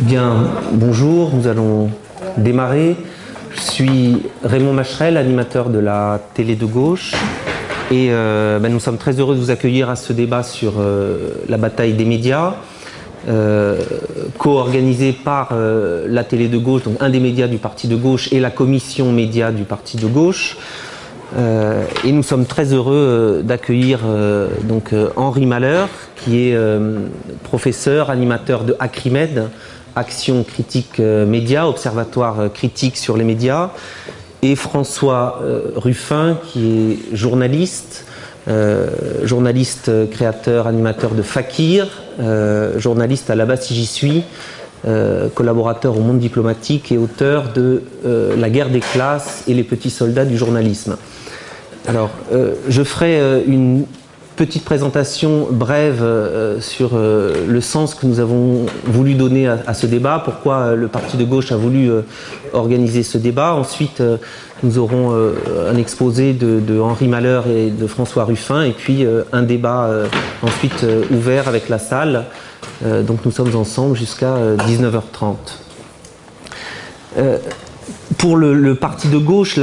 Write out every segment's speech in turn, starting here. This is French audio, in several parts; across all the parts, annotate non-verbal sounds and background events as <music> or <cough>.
Bien, bonjour, nous allons démarrer. Je suis Raymond Macherel, animateur de la télé de gauche. Et euh, ben, nous sommes très heureux de vous accueillir à ce débat sur euh, la bataille des médias, euh, co-organisé par la télé de gauche, donc un des médias du parti de gauche, et la commission média du parti de gauche. et nous sommes très heureux d'accueillir donc Henri Malheur, qui est professeur, animateur de Acrimed, Action Critique Média, Observatoire critique sur les médias, et François euh, Ruffin, qui est journaliste, euh, journaliste, créateur, animateur de Fakir, euh, journaliste à la base si j'y suis, collaborateur au monde diplomatique et auteur de La guerre des classes et les petits soldats du journalisme. Alors, je ferai une petite présentation brève euh, sur euh, le sens que nous avons voulu donner à, ce débat, pourquoi euh, le parti de gauche a voulu organiser ce débat. Ensuite, nous aurons un exposé de, Henri Malheur et de François Ruffin, et puis un débat ensuite ouvert avec la salle. donc nous sommes ensemble jusqu'à 19h30 pour le, parti de gauche,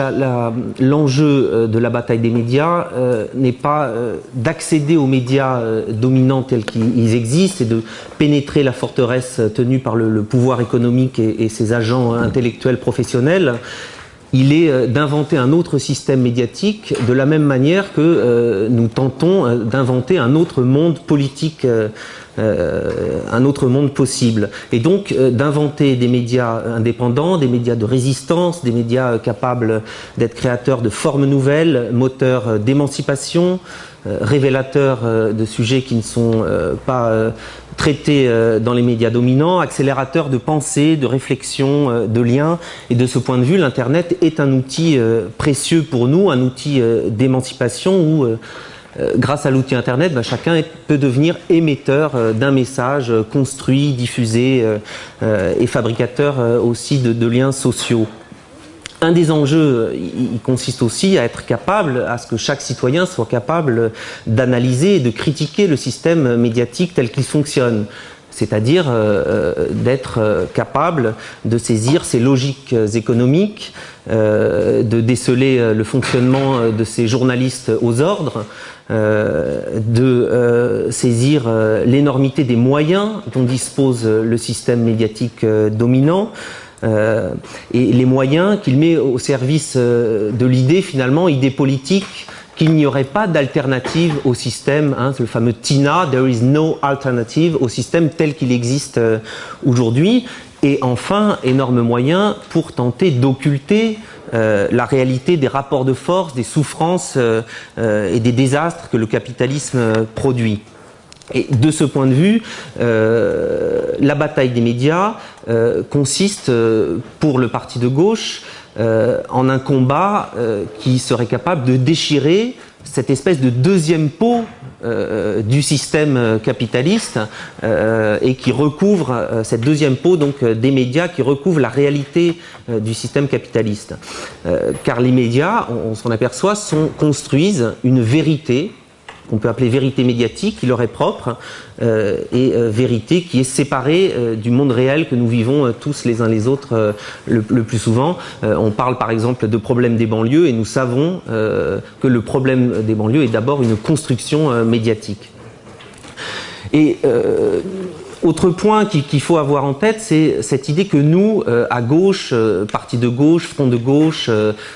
l'enjeu euh, de la bataille des médias euh, n'est pas euh, d'accéder aux médias dominants tels qu'ils existent et de pénétrer la forteresse tenue par le, pouvoir économique et, ses agents intellectuels professionnels. Il est d'inventer un autre système médiatique de la même manière que nous tentons d'inventer un autre monde politique euh, un autre monde possible. Et donc euh, d'inventer des médias indépendants, des médias de résistance, des médias capables d'être créateurs de formes nouvelles, moteurs d'émancipation, euh, révélateurs de sujets qui ne sont pas traités dans les médias dominants, accélérateurs de pensée, de réflexion, de liens. Et de ce point de vue, l'Internet est un outil précieux pour nous, un outil d'émancipation où euh, grâce à l'outil Internet, bah, chacun peut devenir émetteur euh, d'un message euh, construit, diffusé et fabricateur aussi de, liens sociaux. Un des enjeux, consiste aussi à être capable, à ce que chaque citoyen soit capable d'analyser et de critiquer le système médiatique tel qu'il fonctionne. C'est-à-dire d'être capable de saisir ses logiques économiques, de déceler le fonctionnement de ces journalistes aux ordres, euh, de euh, saisir euh, l'énormité des moyens dont dispose le système médiatique dominant, et les moyens qu'il met au service de l'idée, finalement, idée politique, qu'il n'y aurait pas d'alternative au système, hein, le fameux TINA, there is no alternative au système tel qu'il existe aujourd'hui. Et enfin, énorme moyen pour tenter d'occulter euh, la réalité des rapports de force, des souffrances euh, euh, et des désastres que le capitalisme produit. Et de ce point de vue, la bataille des médias consiste pour le parti de gauche en un combat qui serait capable de déchirer cette espèce de deuxième euh, du système capitaliste euh, et qui recouvre euh, cette deuxième peau donc des médias qui recouvre la réalité du système capitaliste. car les médias, on, s'en aperçoit, construisent une vérité qu'on peut appeler vérité médiatique, qui leur est propre, euh, et euh, vérité qui est séparée euh, du monde réel que nous vivons tous les uns les autres le, plus souvent. on parle par exemple de problème des banlieues, et nous savons que le problème des banlieues est d'abord une construction médiatique. Et autre point qu'il faut avoir en tête, c'est cette idée que nous, à gauche, parti de gauche, front de gauche,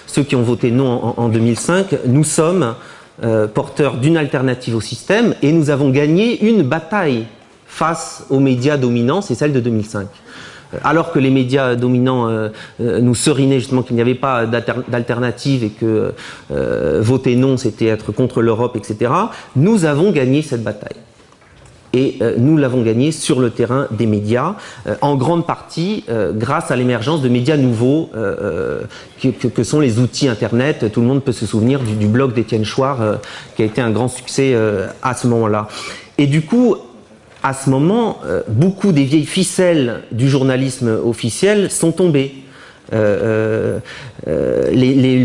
ceux qui ont voté non en 2005, nous sommes euh, porteur d'une alternative au système et nous avons gagné une bataille face aux médias dominants, c'est celle de 2005 euh, alors que les médias dominants euh, nous serinaient justement qu'il n'y avait pas d'alternative et que voter non c'était être contre l'Europe, etc., nous avons gagné cette bataille et euh, nous l'avons gagné sur le terrain des médias, euh, en grande partie euh, grâce à l'émergence de médias nouveaux que, sont les outils Internet. Tout le monde peut se souvenir du, blog d'Étienne Chouard qui a été un grand succès à ce moment-là. Et du coup, à ce moment, beaucoup des vieilles ficelles du journalisme officiel sont tombées. Les,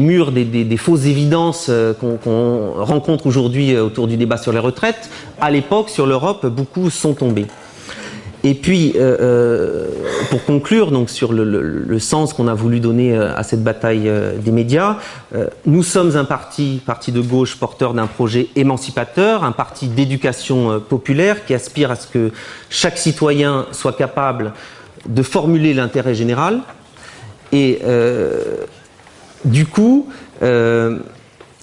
murs des, fausses évidences qu'on rencontre aujourd'hui autour du débat sur les retraites, à l'époque, sur l'Europe, beaucoup sont tombés. Et puis, euh, euh, pour conclure donc sur le, sens qu'on a voulu donner euh, à cette bataille des médias, nous sommes un parti, parti de gauche, porteur d'un projet émancipateur, un parti d'éducation populaire qui aspire à ce que chaque citoyen soit capable de formuler l'intérêt général. Et du coup,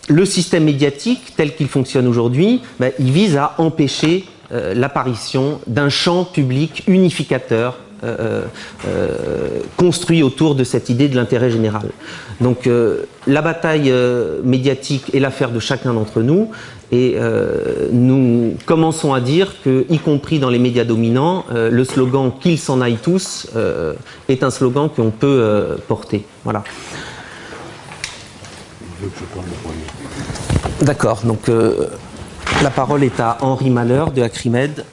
le système médiatique tel qu'il fonctionne aujourd'hui, ben, il vise à empêcher euh, l'apparition d'un champ public unificateur euh, euh, construit autour de cette idée de l'intérêt général. Donc la bataille médiatique est l'affaire de chacun d'entre nous et nous commençons à dire que, y compris dans les médias dominants, le slogan « qu'ils s'en aillent tous est un slogan qu'on peut porter. Voilà. D'accord, donc la parole est à Henri Malheur de Acrimed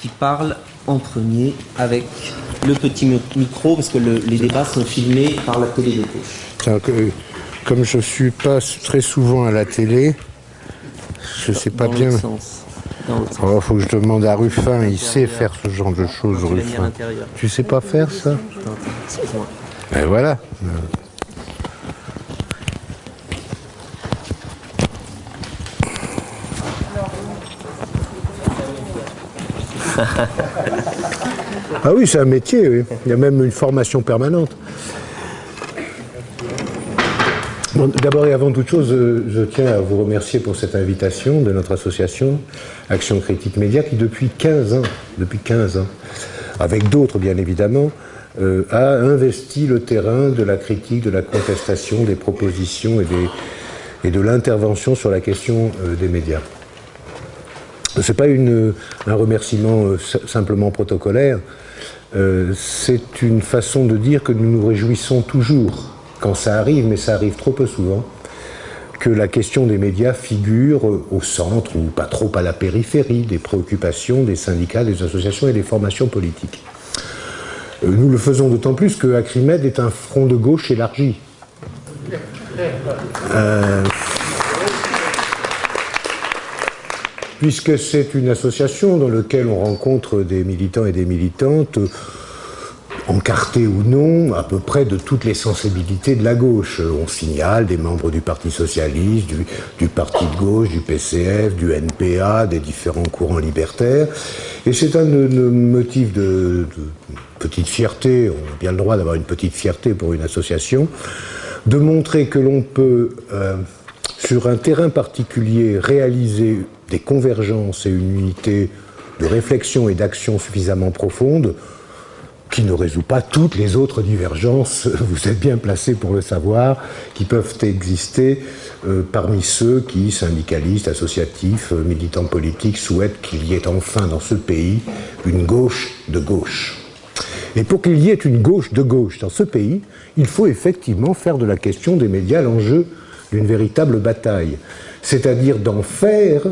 qui parle en premier avec le petit micro parce que les débats sont filmés par la télé de gauche. comme je suis pas très souvent à la télé, je sais pas bien. Il oh, faut que je demande à Ruffin, il sait faire ce genre de choses, Ruffin. Tu sais pas faire ça? Et ben voilà. <laughs> ah oui, c'est un métier, oui. il y a même une formation permanente. D'abord et avant toute chose, je tiens à vous remercier pour cette invitation de notre association Action Critique Média qui depuis 15 ans, depuis 15 ans, avec d'autres bien évidemment, euh, a investi le terrain de la critique, de la contestation, des propositions et, de l'intervention sur la question euh, des médias. Ce n'est pas un remerciement euh, simplement protocolaire, euh, c'est une façon de dire que nous nous réjouissons toujours, quand ça arrive, mais ça arrive trop peu souvent, que la question des médias figure au centre ou pas trop à la périphérie des préoccupations des syndicats, des associations et des formations politiques. Euh, nous le faisons d'autant plus que Acrimed est un front de gauche élargi. Euh, puisque c'est une association dans laquelle on rencontre des militants et des militantes, encartés ou non, à peu près de toutes les sensibilités de la gauche. On signale des membres du Parti Socialiste, du, Parti de gauche, du PCF, du NPA, des différents courants libertaires. Et c'est un, motif de, petite fierté, on a bien le droit d'avoir une petite fierté pour une association, de montrer que l'on peut, euh, sur un terrain particulier, réaliser des convergences et une unité de réflexion et d'action suffisamment profonde qui ne résout pas toutes les autres divergences, <laughs> vous êtes bien placé pour le savoir, qui peuvent exister euh, parmi ceux qui, syndicalistes, associatifs, euh, militants politiques, souhaitent qu'il y ait enfin dans ce pays une gauche de gauche. Et pour qu'il y ait une gauche de gauche dans ce pays, il faut effectivement faire de la question des médias l'enjeu d'une véritable bataille, c'est-à-dire d'en faire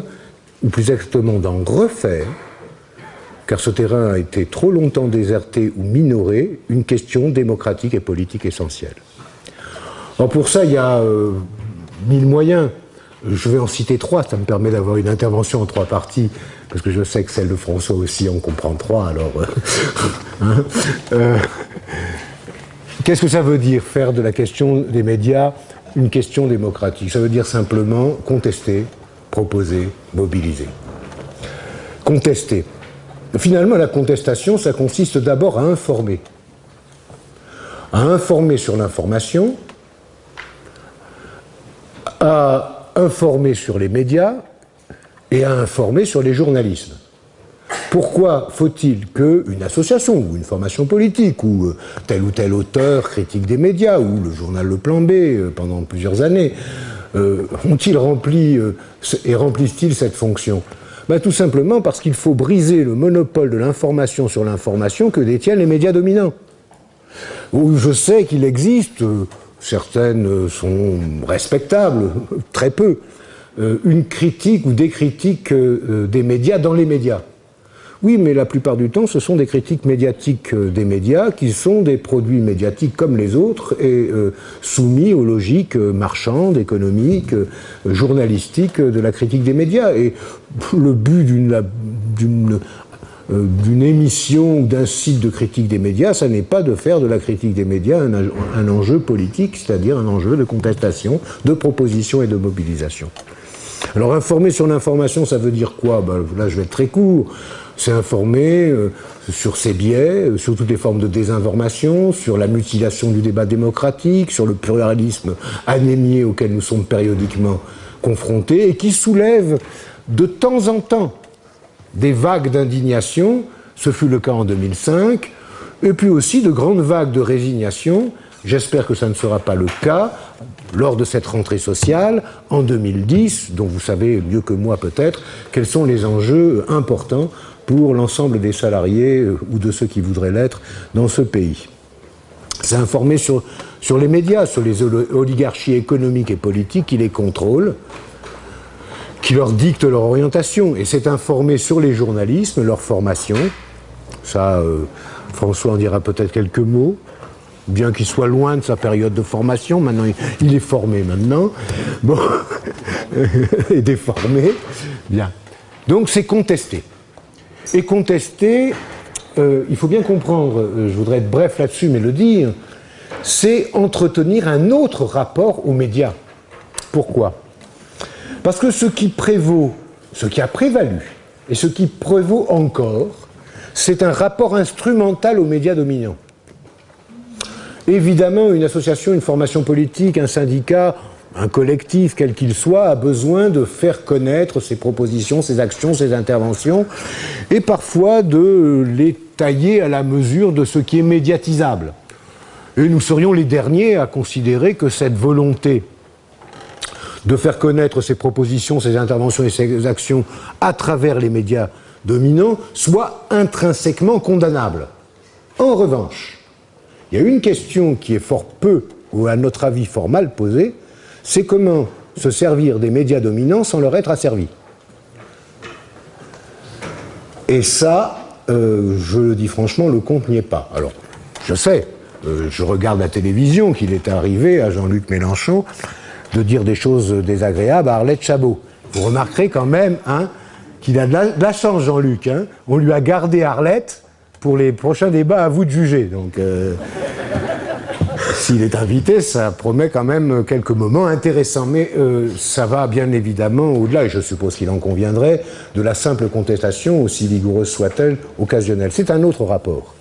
ou plus exactement d'en refaire, car ce terrain a été trop longtemps déserté ou minoré, une question démocratique et politique essentielle. Alors pour ça, il y a euh, mille moyens. Je vais en citer trois, ça me permet d'avoir une intervention en trois parties, parce que je sais que celle de François aussi en comprend trois, alors... Euh, <laughs> hein, euh, qu'est-ce que ça veut dire, faire de la question des médias une question démocratique? Ça veut dire simplement contester, proposer, mobiliser. Contester. Finalement, la contestation, ça consiste d'abord à informer. À informer sur l'information, à informer sur les médias et à informer sur les journalismes. Pourquoi faut-il qu'une association ou une formation politique ou euh, tel ou tel auteur critique des médias ou le journal Le Plan B euh, pendant plusieurs années euh, ont-ils rempli et remplissent-ils cette fonction? Ben, Tout simplement parce qu'il faut briser le monopole de l'information sur l'information que détiennent les médias dominants. Je sais qu'il existe, euh, certaines sont respectables, <laughs> très peu, une critique ou des critiques des médias dans les médias. Oui, mais la plupart du temps, ce sont des critiques médiatiques euh, des médias qui sont des produits médiatiques comme les autres et euh, soumis aux logiques euh, marchandes, économiques, journalistiques de la critique des médias. Et le but d'une émission ou d'un site de critique des médias, ça n'est pas de faire de la critique des médias un, un enjeu politique, c'est-à-dire un enjeu de contestation, de proposition et de mobilisation. Alors informer sur l'information, ça veut dire quoi? Ben, Là, je vais être très court. C'est informer euh, sur ses biais, euh, sur toutes les formes de désinformation, sur la mutilation du débat démocratique, sur le pluralisme anémié auquel nous sommes périodiquement confrontés et qui soulève de temps en temps des vagues d'indignation. Ce fut le cas en 2005, et puis aussi de grandes vagues de résignation. J'espère que ça ne sera pas le cas lors de cette rentrée sociale en 2010, dont vous savez mieux que moi peut-être quels sont les enjeux importants pour l'ensemble des salariés euh, ou de ceux qui voudraient l'être dans ce pays. C'est informer sur, sur les médias, sur les oligarchies économiques et politiques qui les contrôlent, qui leur dictent leur orientation. Et c'est informer sur les journalismes, leur formation. Ça, euh, François en dira peut-être quelques mots bien qu'il soit loin de sa période de formation, maintenant il est formé maintenant, bon, <laughs> et déformé, bien. Donc c'est contesté. Et contester, euh, il faut bien comprendre, euh, je voudrais être bref là-dessus, mais le dire, c'est entretenir un autre rapport aux médias. Pourquoi? Parce que ce qui prévaut, ce qui a prévalu, et ce qui prévaut encore, c'est un rapport instrumental aux médias dominants. Évidemment, une association, une formation politique, un syndicat, un collectif, quel qu'il soit, a besoin de faire connaître ses propositions, ses actions, ses interventions, et parfois de les tailler à la mesure de ce qui est médiatisable. Et nous serions les derniers à considérer que cette volonté de faire connaître ses propositions, ses interventions et ses actions à travers les médias dominants soit intrinsèquement condamnable. En revanche, il y a une question qui est fort peu, ou à notre avis fort mal posée, c'est comment se servir des médias dominants sans leur être asservi. Et ça, euh, je le dis franchement, le compte n'y est pas. Alors, je sais, euh, je regarde la télévision qu'il est arrivé à Jean-Luc Mélenchon de dire des choses désagréables à Arlette Chabot. Vous remarquerez quand même hein, qu'il a de la, chance, Jean-Luc. Hein. On lui a gardé Arlette pour les prochains débats, à vous de juger. Donc, euh, s'il est invité, ça promet quand même quelques moments intéressants. Mais euh, ça va bien évidemment au-delà, et je suppose qu'il en conviendrait, de la simple contestation, aussi vigoureuse soit-elle, occasionnelle. C'est un autre rapport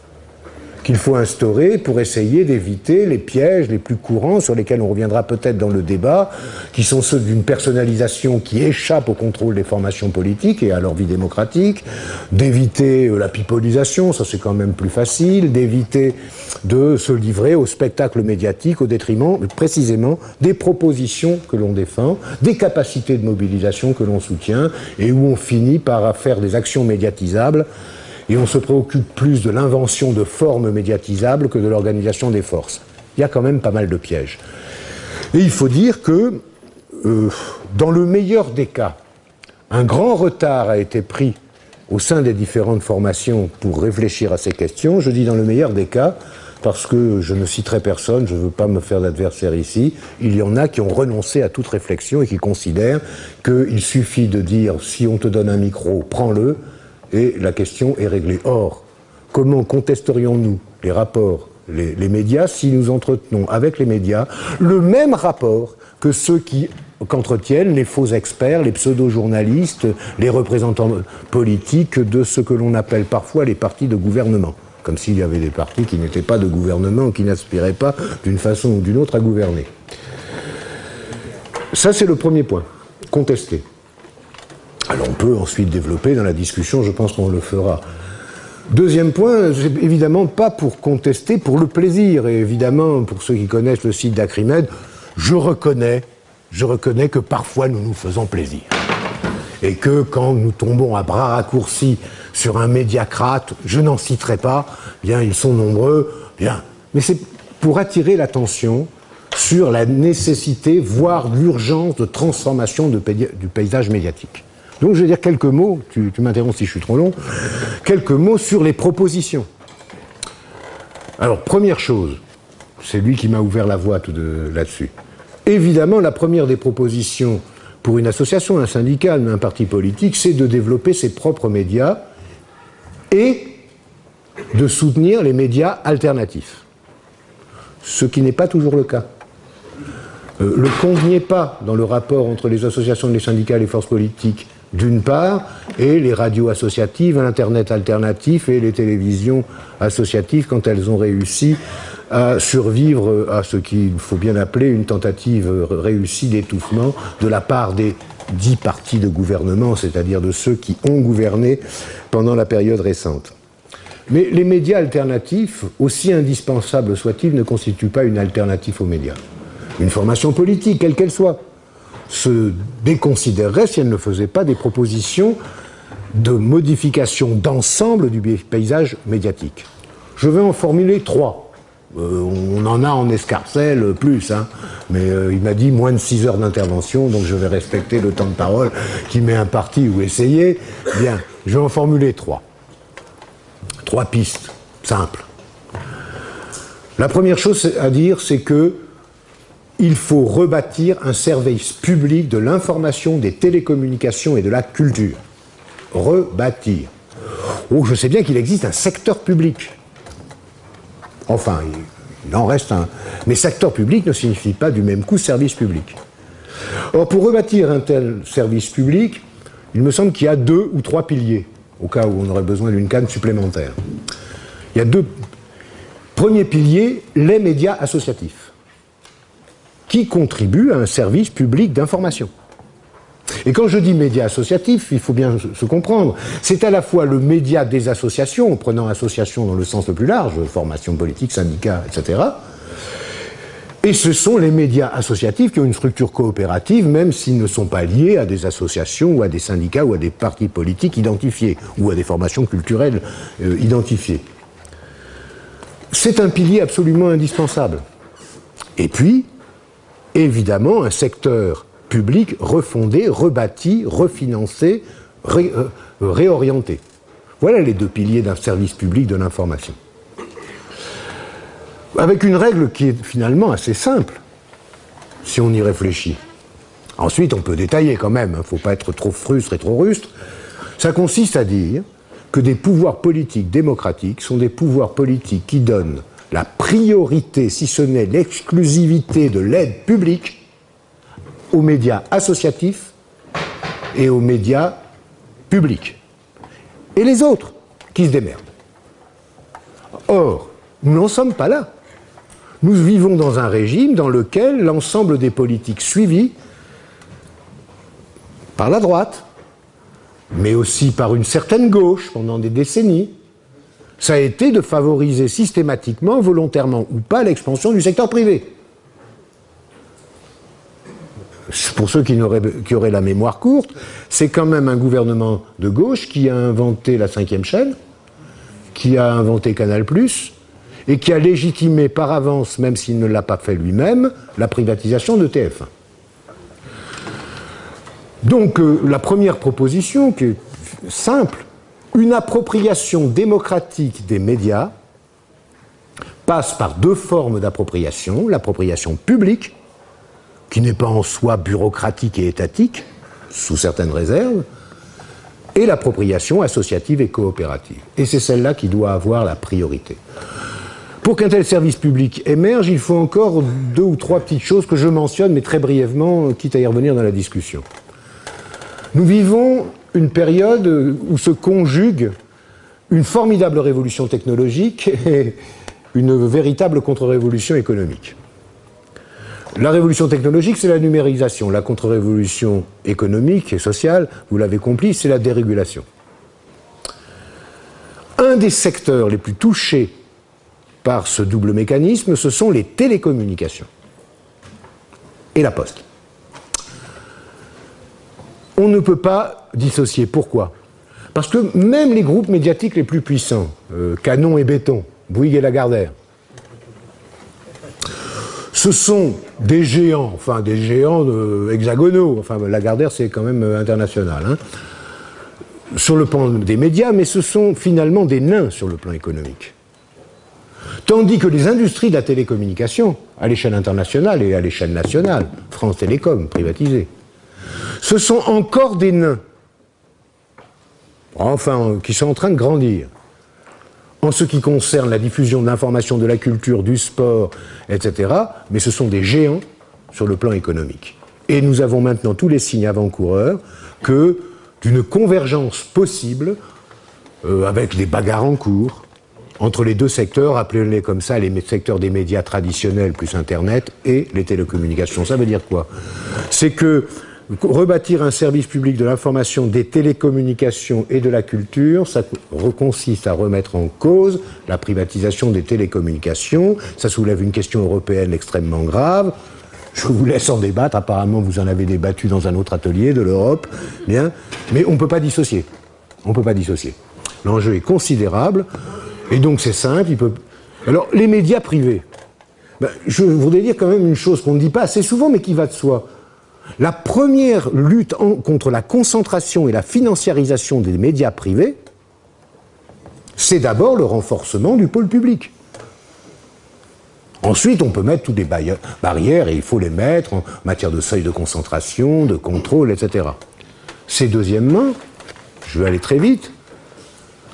qu'il faut instaurer pour essayer d'éviter les pièges les plus courants sur lesquels on reviendra peut-être dans le débat, qui sont ceux d'une personnalisation qui échappe au contrôle des formations politiques et à leur vie démocratique, d'éviter euh, la pipolisation, ça c'est quand même plus facile, d'éviter de se livrer au spectacle médiatique au détriment précisément des propositions que l'on défend, des capacités de mobilisation que l'on soutient et où on finit par faire des actions médiatisables et on se préoccupe plus de l'invention de formes médiatisables que de l'organisation des forces. Il y a quand même pas mal de pièges. Et il faut dire que, euh, dans le meilleur des cas, un grand retard a été pris au sein des différentes formations pour réfléchir à ces questions. Je dis dans le meilleur des cas, parce que je ne citerai personne, je ne veux pas me faire d'adversaire ici, il y en a qui ont renoncé à toute réflexion et qui considèrent qu'il suffit de dire si on te donne un micro, prends-le, et la question est réglée. Or, comment contesterions-nous les rapports, les, médias, si nous entretenons avec les médias le même rapport que ceux qu'entretiennent les faux experts, les pseudo-journalistes, les représentants politiques de ce que l'on appelle parfois les partis de gouvernement? Comme s'il y avait des partis qui n'étaient pas de gouvernement, qui n'aspiraient pas d'une façon ou d'une autre à gouverner. Ça, c'est le premier point, contester. Alors on peut ensuite développer dans la discussion, je pense qu'on le fera. Deuxième point, évidemment pas pour contester, pour le plaisir. Et évidemment, pour ceux qui connaissent le site d'Acrimed, je reconnais, je reconnais que parfois nous nous faisons plaisir. Et que quand nous tombons à bras raccourcis sur un médiacrate, je n'en citerai pas, bien ils sont nombreux, bien. Mais c'est pour attirer l'attention sur la nécessité, voire l'urgence de transformation du paysage médiatique. Donc je vais dire quelques mots, tu, m'interromps si je suis trop long, quelques mots sur les propositions. Alors, première chose, c'est lui qui m'a ouvert la voie là-dessus. Évidemment, la première des propositions pour une association, un syndicat, un parti politique, c'est de développer ses propres médias et de soutenir les médias alternatifs. Ce qui n'est pas toujours le cas. Euh, le compte n'y est pas dans le rapport entre les associations, les syndicats et les forces politiques, d'une part, et les radios associatives, l'Internet alternatif et les télévisions associatives quand elles ont réussi à survivre à ce qu'il faut bien appeler une tentative réussie d'étouffement de la part des dix partis de gouvernement, c'est-à-dire de ceux qui ont gouverné pendant la période récente. Mais les médias alternatifs, aussi indispensables soient-ils, ne constituent pas une alternative aux médias. Une formation politique, quelle qu'elle soit, se déconsidérerait si elle ne faisait pas des propositions de modification d'ensemble du paysage médiatique. Je vais en formuler trois. Euh, on en a en escarcelle plus, hein. mais euh, il m'a dit moins de 6 heures d'intervention, donc je vais respecter le temps de parole qui m'est imparti ou essayé. Bien, je vais en formuler trois. Trois pistes, simples. La première chose à dire, c'est que il faut rebâtir un service public de l'information, des télécommunications et de la culture. Rebâtir. Oh, je sais bien qu'il existe un secteur public. Enfin, il en reste un. Mais secteur public ne signifie pas du même coup service public. Or, pour rebâtir un tel service public, il me semble qu'il y a deux ou trois piliers au cas où on aurait besoin d'une canne supplémentaire. Il y a deux. Premier pilier, les médias associatifs, qui contribuent à un service public d'information. Et quand je dis médias associatifs, il faut bien se comprendre, c'est à la fois le média des associations, en prenant association dans le sens le plus large, formation politique, syndicats, etc., et ce sont les médias associatifs qui ont une structure coopérative, même s'ils ne sont pas liés à des associations ou à des syndicats ou à des partis politiques identifiés ou à des formations culturelles euh, identifiées. C'est un pilier absolument indispensable. Et puis, évidemment, un secteur public refondé, rebâti, refinancé, euh, réorienté. Voilà les deux piliers d'un service public de l'information avec une règle qui est finalement assez simple, si on y réfléchit. Ensuite, on peut détailler quand même, il hein, ne faut pas être trop frustre et trop rustre. Ça consiste à dire que des pouvoirs politiques démocratiques sont des pouvoirs politiques qui donnent la priorité, si ce n'est l'exclusivité de l'aide publique, aux médias associatifs et aux médias publics. Et les autres qui se démerdent. Or, nous n'en sommes pas là. Nous vivons dans un régime dans lequel l'ensemble des politiques suivies par la droite, mais aussi par une certaine gauche pendant des décennies, ça a été de favoriser systématiquement, volontairement ou pas, l'expansion du secteur privé. Pour ceux qui, auraient la mémoire courte, c'est quand même un gouvernement de gauche qui a inventé la cinquième chaîne, qui a inventé Canal+, et qui a légitimé par avance, même s'il ne l'a pas fait lui-même, la privatisation de TF1. Donc euh, la première proposition, qui est simple, une appropriation démocratique des médias passe par deux formes d'appropriation, l'appropriation publique, qui n'est pas en soi bureaucratique et étatique, sous certaines réserves, et l'appropriation associative et coopérative. Et c'est celle-là qui doit avoir la priorité. Pour qu'un tel service public émerge, il faut encore deux ou trois petites choses que je mentionne, mais très brièvement, quitte à y revenir dans la discussion. Nous vivons une période où se conjugue une formidable révolution technologique et une véritable contre-révolution économique. La révolution technologique, c'est la numérisation. La contre-révolution économique et sociale, vous l'avez compris, c'est la dérégulation. Un des secteurs les plus touchés par ce double mécanisme, ce sont les télécommunications et la poste. On ne peut pas dissocier. Pourquoi? Parce que même les groupes médiatiques les plus puissants, euh, Canon et Béton, Bouygues et Lagardère, ce sont des géants, enfin des géants hexagonaux, enfin Lagardère c'est quand même international, hein, sur le plan des médias, mais ce sont finalement des nains sur le plan économique. Tandis que les industries de la télécommunication, à l'échelle internationale et à l'échelle nationale, France Télécom, privatisée, ce sont encore des nains, enfin, qui sont en train de grandir. En ce qui concerne la diffusion de l'information, de la culture, du sport, etc., mais ce sont des géants sur le plan économique. Et nous avons maintenant tous les signes avant-coureurs que d'une convergence possible, euh, avec des bagarres en cours, entre les deux secteurs, appelez-les comme ça, les secteurs des médias traditionnels plus Internet et les télécommunications. Ça veut dire quoi? C'est que rebâtir un service public de l'information, des télécommunications et de la culture, ça consiste à remettre en cause la privatisation des télécommunications. Ça soulève une question européenne extrêmement grave. Je vous laisse en débattre. Apparemment, vous en avez débattu dans un autre atelier de l'Europe. Bien. Mais on ne peut pas dissocier. On ne peut pas dissocier. L'enjeu est considérable. Et donc c'est simple. Alors les médias privés, ben, je voudrais dire quand même une chose qu'on ne dit pas assez souvent mais qui va de soi. La première lutte contre la concentration et la financiarisation des médias privés, c'est d'abord le renforcement du pôle public. Ensuite, on peut mettre toutes les barrières, et il faut les mettre en matière de seuil de concentration, de contrôle, etc. C'est deuxièmement, je vais aller très vite,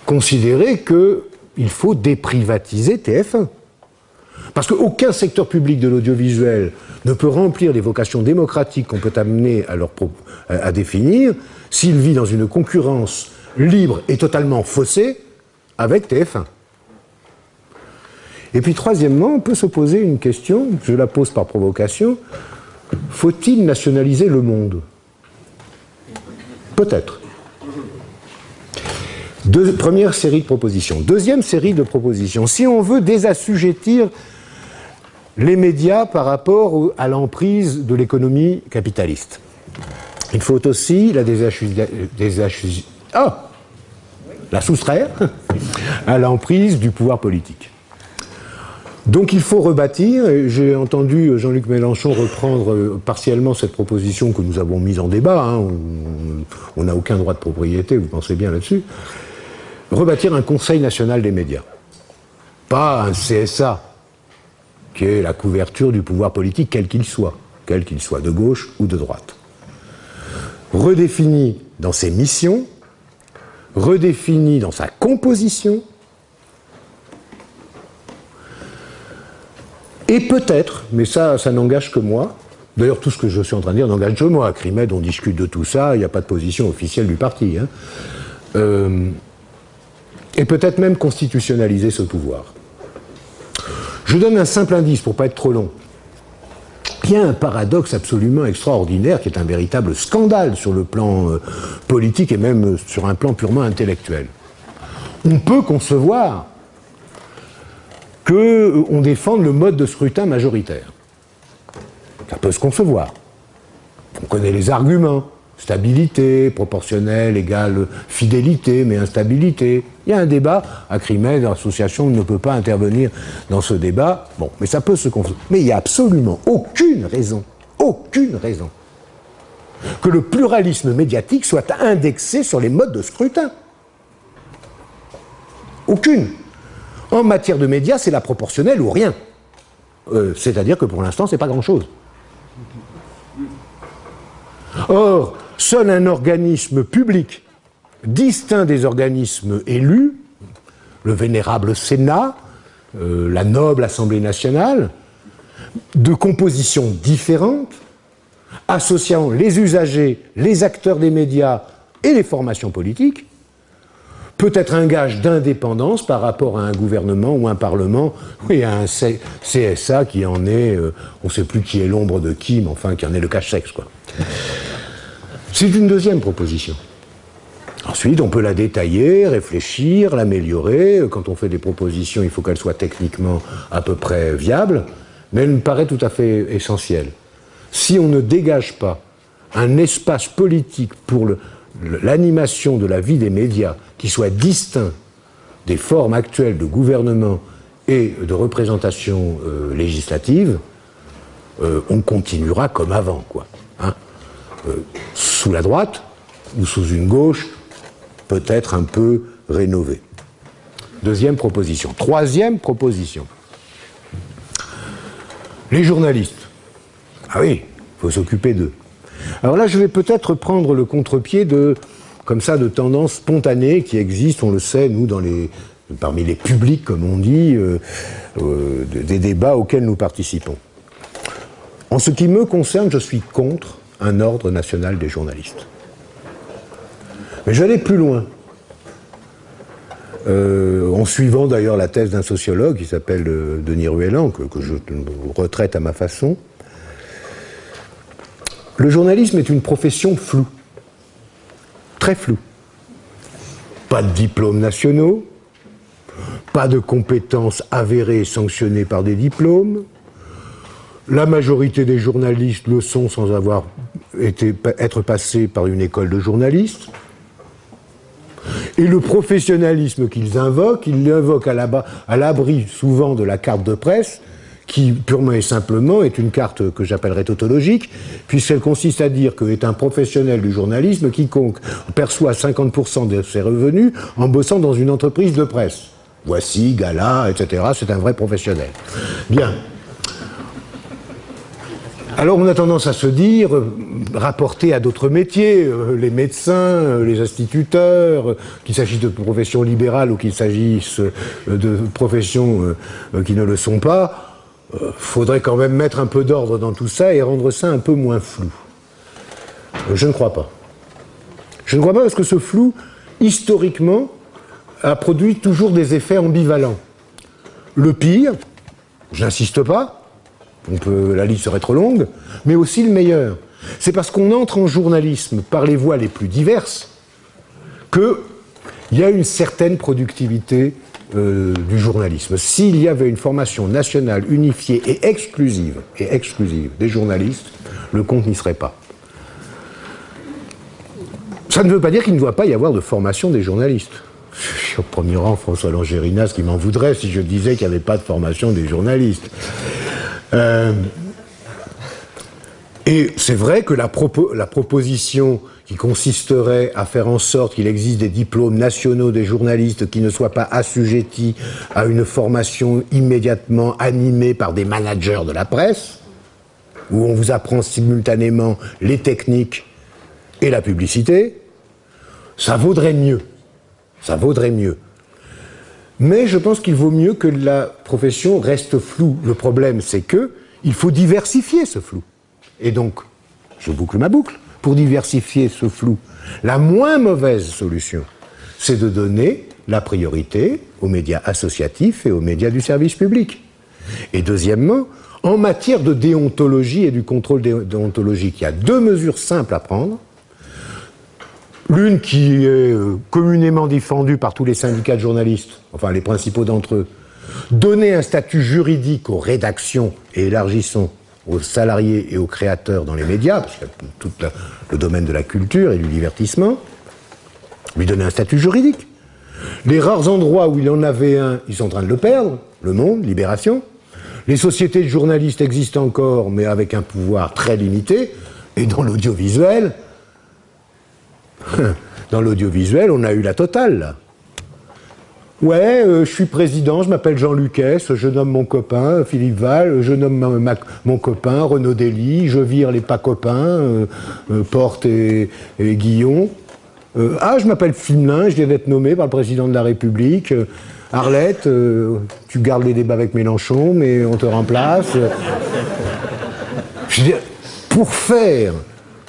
considérer que il faut déprivatiser TF1. Parce qu'aucun secteur public de l'audiovisuel ne peut remplir les vocations démocratiques qu'on peut amener à, définir s'il vit dans une concurrence libre et totalement faussée avec TF1. Et puis troisièmement, on peut se poser une question, je la pose par provocation, faut-il nationaliser le monde? Peut-être première série de propositions. Deuxième série de propositions. Si on veut désassujettir les médias par rapport à l'emprise de l'économie capitaliste, il faut aussi la ah, soustraire <laughs> à l'emprise du pouvoir politique. Donc il faut rebâtir, j'ai entendu Jean-Luc Mélenchon reprendre euh, partiellement cette proposition que nous avons mise en débat, hein. on n'a aucun droit de propriété, vous pensez bien là-dessus, rebâtir un Conseil national des médias. Pas un CSA, qui est la couverture du pouvoir politique, quel qu'il soit, quel qu'il soit, de gauche ou de droite. Redéfini dans ses missions, redéfini dans sa composition, et peut-être, mais ça, n'engage que moi, D'ailleurs, tout ce que je suis en train de dire n'engage que moi. À Crimed, on discute de tout ça, il n'y a pas de position officielle du parti. Hein. Euh, et peut-être même constitutionnaliser ce pouvoir. Je donne un simple indice pour ne pas être trop long. Il y a un paradoxe absolument extraordinaire qui est un véritable scandale sur le plan euh, politique et même sur un plan purement intellectuel. On peut concevoir qu'on euh, défende le mode de scrutin majoritaire. Ça peut se concevoir. On connaît les arguments. Stabilité, proportionnelle, égale fidélité, mais instabilité. Il y a un débat. À Crimée, l'association ne peut pas intervenir dans ce débat. Bon, mais ça peut se confondre. Mais il n'y a absolument aucune raison, aucune raison, que le pluralisme médiatique soit indexé sur les modes de scrutin. Aucune. En matière de médias, c'est la proportionnelle ou rien. Euh, c'est-à-dire que pour l'instant, c'est pas grand-chose. Or, seul un organisme public distinct des organismes élus, le vénérable Sénat, euh, la noble Assemblée nationale, de composition différente, associant les usagers, les acteurs des médias et les formations politiques, peut être un gage d'indépendance par rapport à un gouvernement ou un parlement, et à un CSA qui en est, euh, on ne sait plus qui est l'ombre de qui, mais enfin qui en est le cache-sexe. C'est une deuxième proposition. Ensuite, on peut la détailler, réfléchir, l'améliorer. Quand on fait des propositions, il faut qu'elles soient techniquement à peu près viables, mais elle me paraît tout à fait essentielle. Si on ne dégage pas un espace politique pour l'animation de la vie des médias qui soit distinct des formes actuelles de gouvernement et de représentation euh, législative, euh, on continuera comme avant, quoi. Hein. Euh, sous la droite ou sous une gauche peut-être un peu rénovée. Deuxième proposition. Troisième proposition. Les journalistes. Ah oui, il faut s'occuper d'eux. Alors là, je vais peut-être prendre le contre-pied de, comme ça, de tendances spontanées qui existent, on le sait, nous, dans les, parmi les publics, comme on dit, euh, euh, des débats auxquels nous participons. En ce qui me concerne, je suis contre un ordre national des journalistes. Mais j'allais plus loin. Euh, en suivant d'ailleurs la thèse d'un sociologue qui s'appelle Denis Ruellan, que, que, je retraite à ma façon, le journalisme est une profession floue, très floue. Pas de diplômes nationaux, pas de compétences avérées et sanctionnées par des diplômes. La majorité des journalistes le sont sans avoir été, être passés par une école de journalistes. Et le professionnalisme qu'ils invoquent, ils l'invoquent à l'abri souvent de la carte de presse, qui purement et simplement est une carte que j'appellerais tautologique, puisqu'elle consiste à dire qu'est un professionnel du journalisme quiconque perçoit 50% de ses revenus en bossant dans une entreprise de presse. Voici, Gala, etc. C'est un vrai professionnel. Bien. Alors on a tendance à se dire, rapporter à d'autres métiers, euh, les médecins, euh, les instituteurs, qu'il s'agisse de professions libérales ou qu'il s'agisse euh, de professions qui ne le sont pas, faudrait quand même mettre un peu d'ordre dans tout ça et rendre ça un peu moins flou. Je ne crois pas. Je ne crois pas parce que ce flou, historiquement, a produit toujours des effets ambivalents. Le pire, j'insiste pas, la liste serait trop longue, mais aussi le meilleur. C'est parce qu'on entre en journalisme par les voies les plus diverses qu'il y a une certaine productivité euh, du journalisme. S'il y avait une formation nationale unifiée et exclusive, et exclusive des journalistes, le compte n'y serait pas. Ça ne veut pas dire qu'il ne doit pas y avoir de formation des journalistes. Je suis au premier rang François Langérinas qui m'en voudrait si je disais qu'il n'y avait pas de formation des journalistes. Euh, et c'est vrai que la, la, proposition qui consisterait à faire en sorte qu'il existe des diplômes nationaux des journalistes qui ne soient pas assujettis à une formation immédiatement animée par des managers de la presse, où on vous apprend simultanément les techniques et la publicité, ça vaudrait mieux. Ça vaudrait mieux. Mais je pense qu'il vaut mieux que la profession reste floue. Le problème, c'est que il faut diversifier ce flou. Et donc, je boucle ma boucle. Pour diversifier ce flou, la moins mauvaise solution, c'est de donner la priorité aux médias associatifs et aux médias du service public. Et deuxièmement, en matière de déontologie et du contrôle déontologique, il y a deux mesures simples à prendre. L'une qui est euh, communément défendue par tous les syndicats de journalistes, enfin les principaux d'entre eux, donner un statut juridique aux rédactions et élargissons aux salariés et aux créateurs dans les médias, parce qu'il y a tout le domaine de la culture et du divertissement, lui donner un statut juridique. Les rares endroits où il en avait un, ils sont en train de le perdre, Le Monde, Libération. Les sociétés de journalistes existent encore, mais avec un pouvoir très limité, et dans l'audiovisuel, <laughs> dans l'audiovisuel, on a eu la totale. Ouais, euh, je suis président, je m'appelle Jean Lucas, je nomme mon copain Philippe Val, je nomme mon copain Renaud Dely, je vire les pas copains, euh, euh, Porte et, Guillon. ah, je m'appelle Fimelin, je viens d'être nommé par le président de la République. Arlette, tu gardes les débats avec Mélenchon, mais on te remplace. je veux dire, pour faire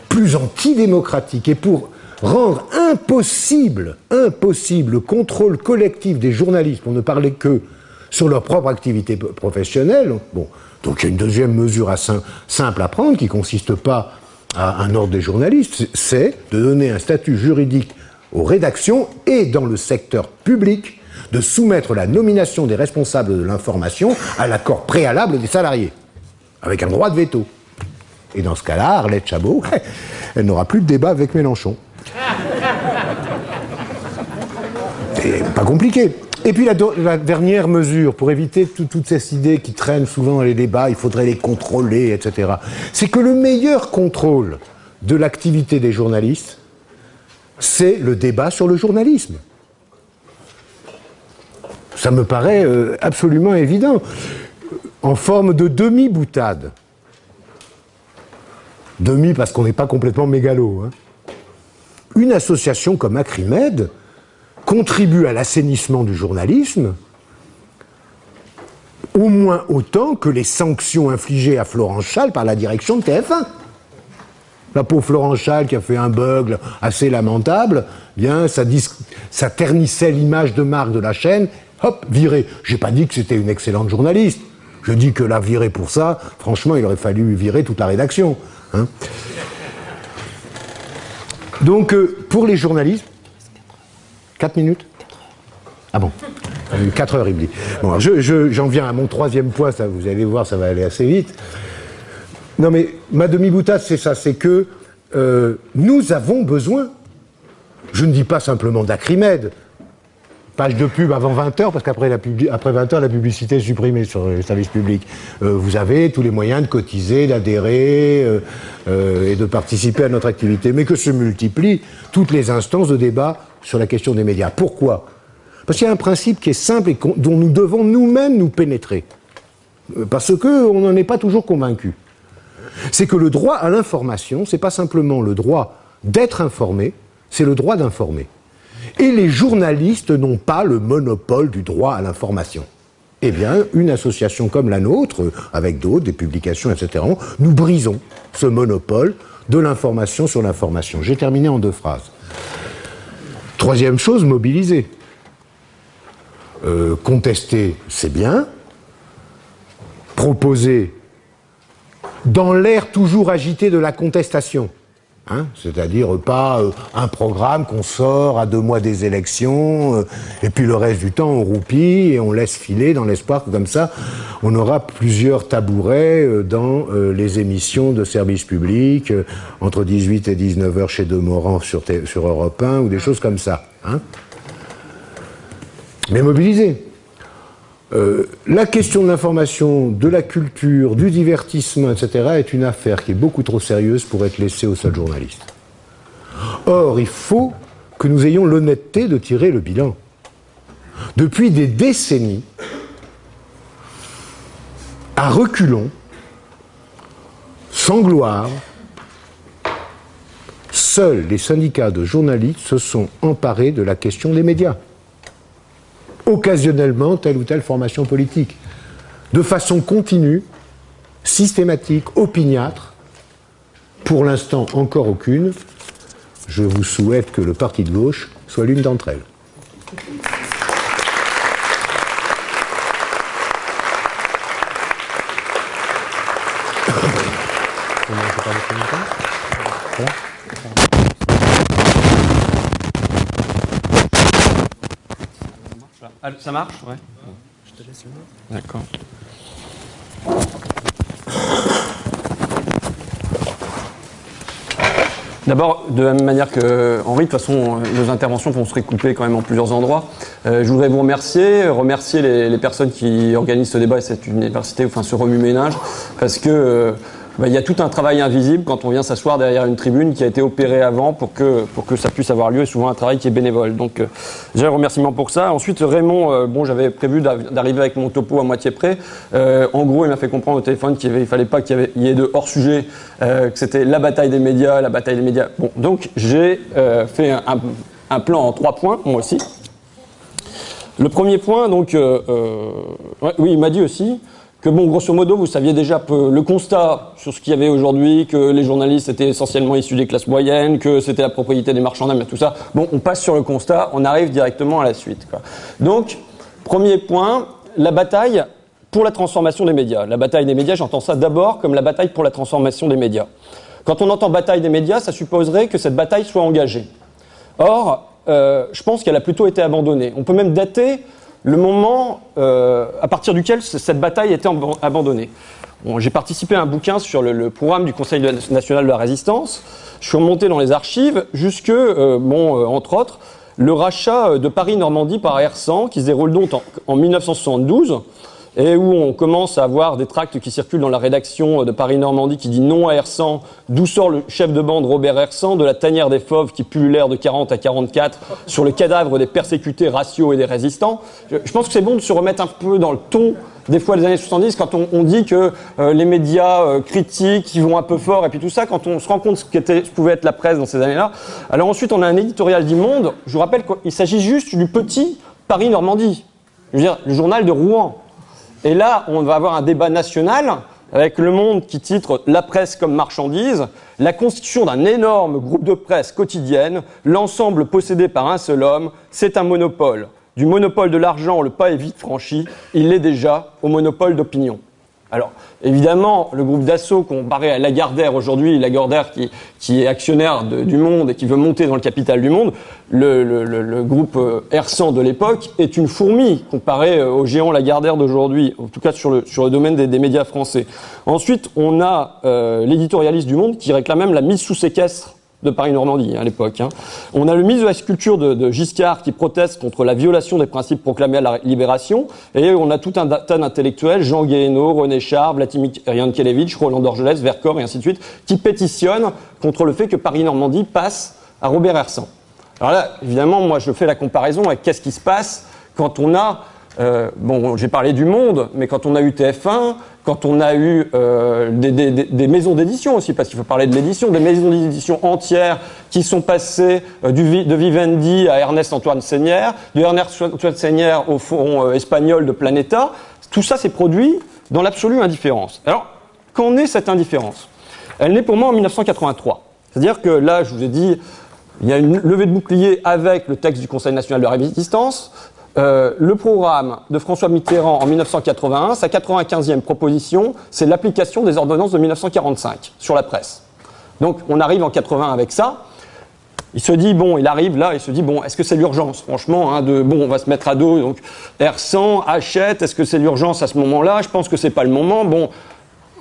plus antidémocratique et pour rendre impossible, impossible le contrôle collectif des journalistes, pour ne parler que sur leur propre activité professionnelle. Bon, donc il y a une deuxième mesure simple à prendre qui consiste pas à un ordre des journalistes, c'est de donner un statut juridique aux rédactions et dans le secteur public de soumettre la nomination des responsables de l'information à l'accord préalable des salariés, avec un droit de veto. Et dans ce cas-là, Arlette Chabot, <laughs> elle n'aura plus de débat avec Mélenchon. Pas compliqué. Et puis la, dernière mesure, pour éviter toutes ces idées qui traînent souvent dans les débats, il faudrait les contrôler, etc., c'est que le meilleur contrôle de l'activité des journalistes, c'est le débat sur le journalisme. Ça me paraît euh, absolument évident. En forme de demi-boutade. Demi parce qu'on n'est pas complètement mégalo. Hein. Une association comme Acrimed contribue à l'assainissement du journalisme au moins autant que les sanctions infligées à Florence Schall par la direction de TF1. La pauvre Florence Schall qui a fait un bug assez lamentable, bien ça, ternissait l'image de marque de la chaîne, hop, viré. J'ai pas dit que c'était une excellente journaliste. Je dis que la virer pour ça, franchement, il aurait fallu virer toute la rédaction. Hein. Donc, euh, pour les journalistes, 4 minutes Ah bon 4 heures, il me dit. Bon, j'en viens à mon troisième point, ça, vous allez voir, ça va aller assez vite. Non mais ma demi-boutade, c'est ça, c'est que euh, nous avons besoin, je ne dis pas simplement d'Acrimède, page de pub avant 20h, parce qu'après après 20h, la publicité est supprimée sur les services publics. Euh, vous avez tous les moyens de cotiser, d'adhérer euh, et de participer à notre activité, mais que se multiplient toutes les instances de débat sur la question des médias. Pourquoi? Parce qu'il y a un principe qui est simple et dont nous devons nous-mêmes nous pénétrer. Parce qu'on n'en est pas toujours convaincu c'est que le droit à l'information, c'est pas simplement le droit d'être informé, c'est le droit d'informer. Et les journalistes n'ont pas le monopole du droit à l'information. Eh bien, une association comme la nôtre, avec d'autres, des publications, etc., nous brisons ce monopole de l'information sur l'information. J'ai terminé en deux phrases. Troisième chose, mobiliser. Euh, contester, c'est bien. Proposer, dans l'air toujours agité de la contestation. Hein, c'est-à-dire pas euh, un programme qu'on sort à deux mois des élections, euh, et puis le reste du temps on roupille et on laisse filer dans l'espoir que comme ça on aura plusieurs tabourets euh, dans les émissions de services publics, entre 18 et 19 heures chez Demorand sur, sur Europe 1 ou des choses comme ça. Hein. Mais mobiliser. Euh, la question de l'information, de la culture, du divertissement, etc., est une affaire qui est beaucoup trop sérieuse pour être laissée aux seuls journalistes. Or, il faut que nous ayons l'honnêteté de tirer le bilan. Depuis des décennies, à reculons, sans gloire, seuls les syndicats de journalistes se sont emparés de la question des médias occasionnellement telle ou telle formation politique. De façon continue, systématique, opiniâtre, pour l'instant encore aucune. Je vous souhaite que le parti de gauche soit l'une d'entre elles. Ah, ça marche Ouais. Je te laisse le D'accord. D'abord, de la même manière que Henri, de toute façon, nos interventions vont se récouper quand même en plusieurs endroits. Euh, je voudrais vous remercier, remercier les, personnes qui organisent ce débat et cette université, enfin ce remue-ménage, parce que euh, il y a tout un travail invisible quand on vient s'asseoir derrière une tribune qui a été opérée avant pour que, pour que ça puisse avoir lieu et souvent un travail qui est bénévole. Donc euh, j'ai un remerciement pour ça. Ensuite Raymond, euh, bon j'avais prévu d'arriver avec mon topo à moitié près. Euh, en gros il m'a fait comprendre au téléphone qu'il ne fallait pas qu'il y, ait de hors sujet, que c'était la bataille des médias, la bataille des médias. Bon donc j'ai fait un, plan en trois points moi aussi. Le premier point donc, oui il m'a dit aussi que bon, grosso modo, vous saviez déjà le constat sur ce qu'il y avait aujourd'hui, que les journalistes étaient essentiellement issus des classes moyennes, que c'était la propriété des marchands et tout ça. Bon, on passe sur le constat, on arrive directement à la suite. Donc, premier point, la bataille pour la transformation des médias. La bataille des médias, j'entends ça d'abord comme la bataille pour la transformation des médias. Quand on entend bataille des médias, ça supposerait que cette bataille soit engagée. Or, euh, je pense qu'elle a plutôt été abandonnée. On peut même dater le moment euh, à partir duquel cette bataille était abandonnée. J'ai participé à un bouquin sur le, programme du Conseil national de la résistance. Je suis remonté dans les archives jusque, euh, bon, euh, entre autres, le rachat de Paris-Normandie par Air100, qui se déroule donc en 1972 et où on commence à avoir des tracts qui circulent dans la rédaction de Paris-Normandie qui dit non à R100, d'où sort le chef de bande Robert R100, de la tanière des fauves qui l'air de 40 à 44 sur le cadavre des persécutés raciaux et des résistants. Je, pense que c'est bon de se remettre un peu dans le ton des fois des années 70 quand on, dit que euh, les médias euh, critiques ils vont un peu fort et puis tout ça quand on se rend compte ce qu'était ce pouvait être la presse dans ces années-là. Alors ensuite on a un éditorial du Monde. Je vous rappelle qu'il s'agit juste du petit Paris Normandie. Je veux dire le journal de Rouen. Et là, on va avoir un débat national avec Le Monde qui titre La presse comme marchandise, la constitution d'un énorme groupe de presse quotidienne, l'ensemble possédé par un seul homme, c'est un monopole. Du monopole de l'argent, le pas est vite franchi, il l'est déjà au monopole d'opinion. Alors, évidemment, le groupe d'assaut comparé à Lagardère aujourd'hui, Lagardère qui, est actionnaire du Monde et qui veut monter dans le capital du Monde, le, groupe euh, R100 de l'époque est une fourmi comparé euh, au géant Lagardère d'aujourd'hui, en tout cas sur le, sur le domaine des, médias français. Ensuite, on a euh, l'éditorialiste du Monde qui réclame même la mise sous séquestre de Paris-Normandie hein, à l'époque. Hein. On a le ministre de la Sculpture de, Giscard qui proteste contre la violation des principes proclamés à la Libération. Et on a tout un tas d'intellectuels, Jean Guéhenno, René Char, Vladimir Yankelevitch, Roland Dorgelès, Vercors et ainsi de suite, qui pétitionnent contre le fait que Paris-Normandie passe à Robert Hersan. Alors là, évidemment, moi je fais la comparaison avec qu'est-ce qui se passe quand on a euh, bon, j'ai parlé du Monde, mais quand on a eu TF1, quand on a eu euh, des, maisons d'édition aussi, parce qu'il faut parler de l'édition, des maisons d'édition entières qui sont passées euh, de Vivendi à Ernest Antoine Seigneur, de Ernest Antoine Seigneur au fond espagnol de Planeta, tout ça s'est produit dans l'absolue indifférence. Alors, qu'en est cette indifférence? Elle naît pour moi en 1983. C'est-à-dire que là, je vous ai dit, il y a une levée de bouclier avec le texte du Conseil national de la résistance. Euh, le programme de François Mitterrand en 1981, sa 95e proposition, c'est l'application des ordonnances de 1945 sur la presse. Donc on arrive en 80 avec ça. Il se dit bon, il arrive là, il se dit bon, est-ce que c'est l'urgence? Franchement, hein, de bon, on va se mettre à dos. Donc R100 achète. Est-ce que c'est l'urgence à ce moment-là? Je pense que c'est pas le moment. Bon,